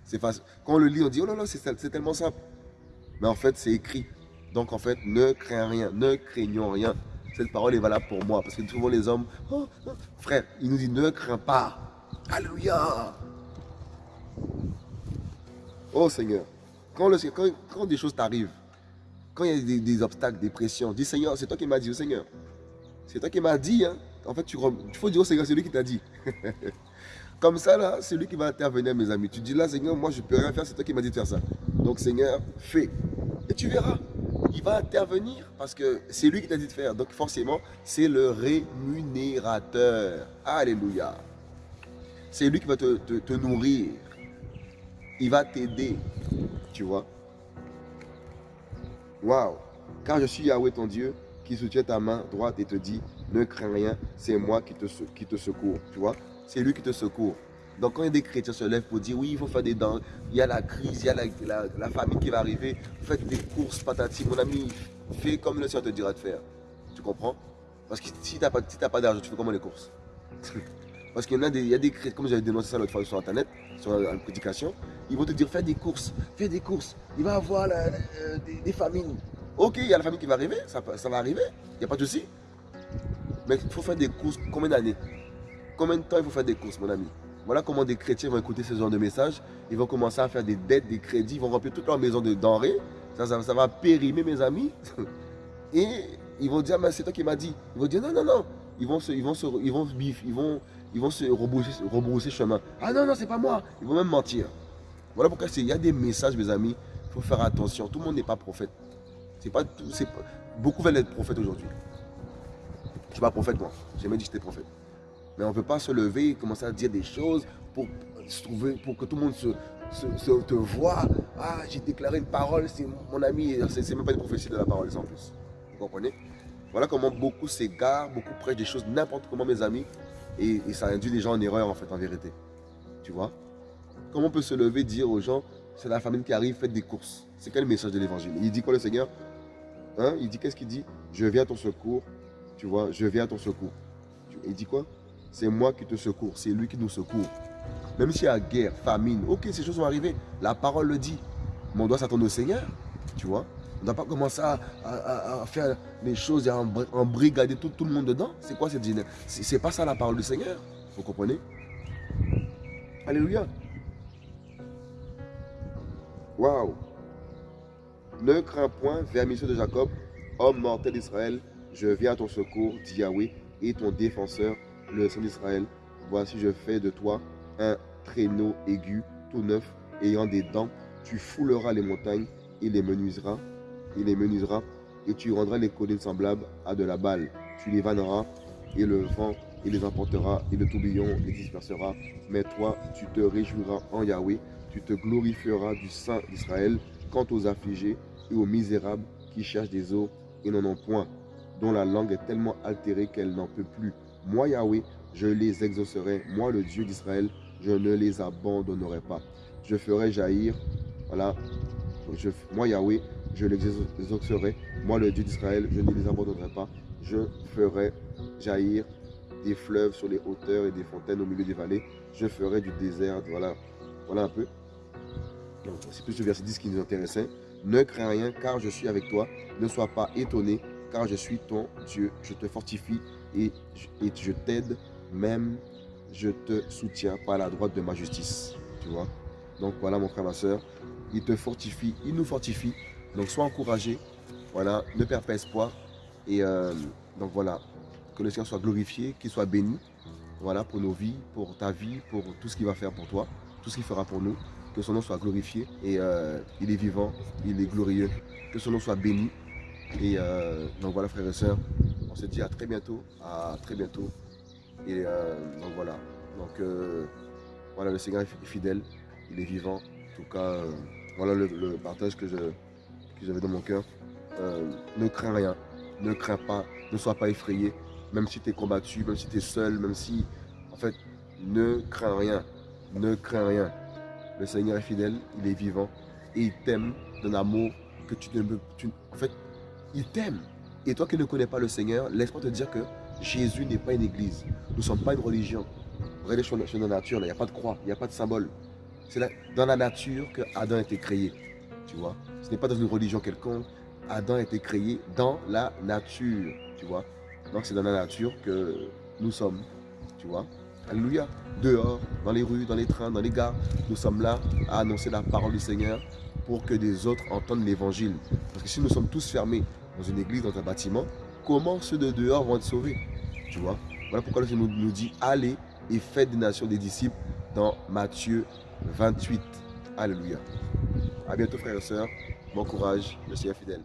C'est facile. Quand on le lit, on dit, oh là là, c'est tellement simple. Mais en fait, c'est écrit. Donc en fait, ne crains rien, ne craignons rien. Cette parole est valable pour moi. Parce que souvent les hommes, oh, oh, frère, il nous dit, ne crains pas. Alléluia. Oh Seigneur, quand, le, quand, des choses t'arrivent, quand il y a des, des, obstacles, des pressions, dis Seigneur, c'est toi qui m'as dit, oh Seigneur. C'est toi qui m'as dit, hein. En fait, il faut dire au Seigneur, c'est lui qui t'a dit. <laughs> Comme ça, là, c'est lui qui va intervenir, mes amis. Tu dis là, Seigneur, moi, je ne peux rien faire, c'est toi qui m'as dit de faire ça. Donc, Seigneur, fais. Et tu verras, il va intervenir parce que c'est lui qui t'a dit de faire. Donc, forcément, c'est le rémunérateur. Alléluia. C'est lui qui va te, te nourrir. Il va t'aider. Tu vois? Waouh car je suis Yahweh ton Dieu qui soutient ta main droite et te dit, ne crains rien, c'est moi qui te, qui te secours. Tu vois? C'est lui qui te secourt. Donc quand il y a des chrétiens se lèvent pour dire, oui, il faut faire des dents, il y a la crise, il y a la, famine qui va arriver, faites des courses, patati, mon ami, fais comme le Seigneur te dira de faire. Tu comprends? Parce que si tu n'as pas, pas d'argent, tu fais comment les courses? <laughs> Parce qu'il y, a des, chrétiens, comme j'avais dénoncé ça l'autre fois sur Internet, sur la prédication, ils vont te dire, fais des courses, fais des courses, il va y avoir des famines. Ok, il y a la famille qui va arriver, ça, va arriver, il n'y a pas de souci. Mais il faut faire des courses, combien d'années? Combien de temps il faut faire des courses, mon ami? Voilà comment des chrétiens vont écouter ce genre de message. Ils vont commencer à faire des dettes, des crédits, ils vont remplir toute leur maison de denrées. Ça, va périmer, mes amis. <laughs> Et ils vont dire, mais c'est toi qui m'as dit. Ils vont dire, non, non, non. Ils vont se, ils vont ils vont, ils vont, ils vont se rebrousser, rebrousser chemin. Ah non, non, c'est pas moi. Ils vont même mentir. Voilà pourquoi il y a des messages, mes amis. Il faut faire attention. Tout le monde n'est pas prophète. C'est pas tout, beaucoup veulent être prophètes aujourd'hui. Je ne suis pas prophète moi, j'ai jamais dit que j'étais prophète. Mais on ne peut pas se lever et commencer à dire des choses pour se trouver, pour que tout le monde se, te voit. Ah, j'ai déclaré une parole, c'est mon ami, c'est même pas une prophétie de la parole en plus. Vous comprenez? Voilà comment beaucoup s'égarent, beaucoup prêchent des choses n'importe comment mes amis. Et, et, ça induit les gens en erreur en fait, en vérité. Tu vois? Comment on peut se lever et dire aux gens, c'est la famine qui arrive, faites des courses. C'est quel message de l'évangile? Il dit quoi le Seigneur? Hein? Il dit, qu'est-ce qu'il dit? Je viens à ton secours. Tu vois, je viens à ton secours. Il dit quoi? C'est moi qui te secours. C'est lui qui nous secourt. Même s'il y a guerre, famine, ok, ces choses vont arriver. La parole le dit. Mais on doit s'attendre au Seigneur. Tu vois On ne doit pas commencer à, faire les choses et à embrigader tout, tout le monde dedans. C'est quoi cette Ce C'est pas ça la parole du Seigneur. Vous comprenez? Alléluia. Waouh ne crains point, vermisseux de Jacob, homme mortel d'Israël, je viens à ton secours, dit Yahweh, et ton défenseur, le Saint d'Israël. Voici, je fais de toi un traîneau aigu, tout neuf, ayant des dents. Tu fouleras les montagnes et les menuiseras, et les menuiseras, et tu rendras les collines semblables à de la balle. Tu les vanneras, et le vent les emportera, et le tourbillon les dispersera. Mais toi, tu te réjouiras en Yahweh, tu te glorifieras du Saint d'Israël. Quant aux affligés, et aux misérables qui cherchent des eaux et n'en ont point, dont la langue est tellement altérée qu'elle n'en peut plus. Moi, Yahweh, je les exaucerai. Moi, le Dieu d'Israël, je ne les abandonnerai pas. Je ferai jaillir, voilà, moi, Yahweh, je les exaucerai. Moi, le Dieu d'Israël, je ne les abandonnerai pas. Je ferai jaillir des fleuves sur les hauteurs et des fontaines au milieu des vallées. Je ferai du désert, voilà, voilà un peu. C'est plus le verset 10 qui nous intéressait. Ne crains rien, car je suis avec toi. Ne sois pas étonné, car je suis ton Dieu. Je te fortifie et je, t'aide, même je te soutiens par la droite de ma justice. Tu vois? Donc voilà mon frère, ma soeur. Il te fortifie, il nous fortifie. Donc sois encouragé. Voilà, ne perds pas espoir. Et euh, donc voilà, que le Seigneur soit glorifié, qu'il soit béni. Voilà, pour nos vies, pour ta vie, pour tout ce qu'il va faire pour toi, tout ce qu'il fera pour nous que son nom soit glorifié. Et euh, il est vivant, il est glorieux. Que son nom soit béni. Et euh, donc voilà frères et sœurs, on se dit à très bientôt, à très bientôt. Et euh, donc voilà, donc voilà le Seigneur est fidèle, il est vivant. En tout cas, voilà le, partage que j'avais dans mon cœur. ne crains rien, ne crains pas, ne sois pas effrayé, même si tu es combattu, même si tu es seul, même si, en fait, ne crains rien, ne crains rien. Le Seigneur est fidèle, il est vivant et il t'aime d'un amour que tu ne peux... en fait, il t'aime. Et toi qui ne connais pas le Seigneur, laisse-moi te dire que Jésus n'est pas une église. Nous ne sommes pas une religion. Regardez sur, la nature, il n'y a pas de croix, il n'y a pas de symbole. C'est dans la nature que Adam a été créé. Tu vois Ce n'est pas dans une religion quelconque. Adam a été créé dans la nature. Tu vois Donc c'est dans la nature que nous sommes. Tu vois Alléluia. Dehors, dans les rues, dans les trains, dans les gares, nous sommes là à annoncer la parole du Seigneur pour que des autres entendent l'évangile. Parce que si nous sommes tous fermés dans une église, dans un bâtiment, comment ceux de dehors vont être sauvés? Tu vois? Voilà pourquoi le Seigneur nous dit allez et faites des nations des disciples dans Matthieu 28. Alléluia. A bientôt frères et sœurs. Bon courage. Le Seigneur fidèle.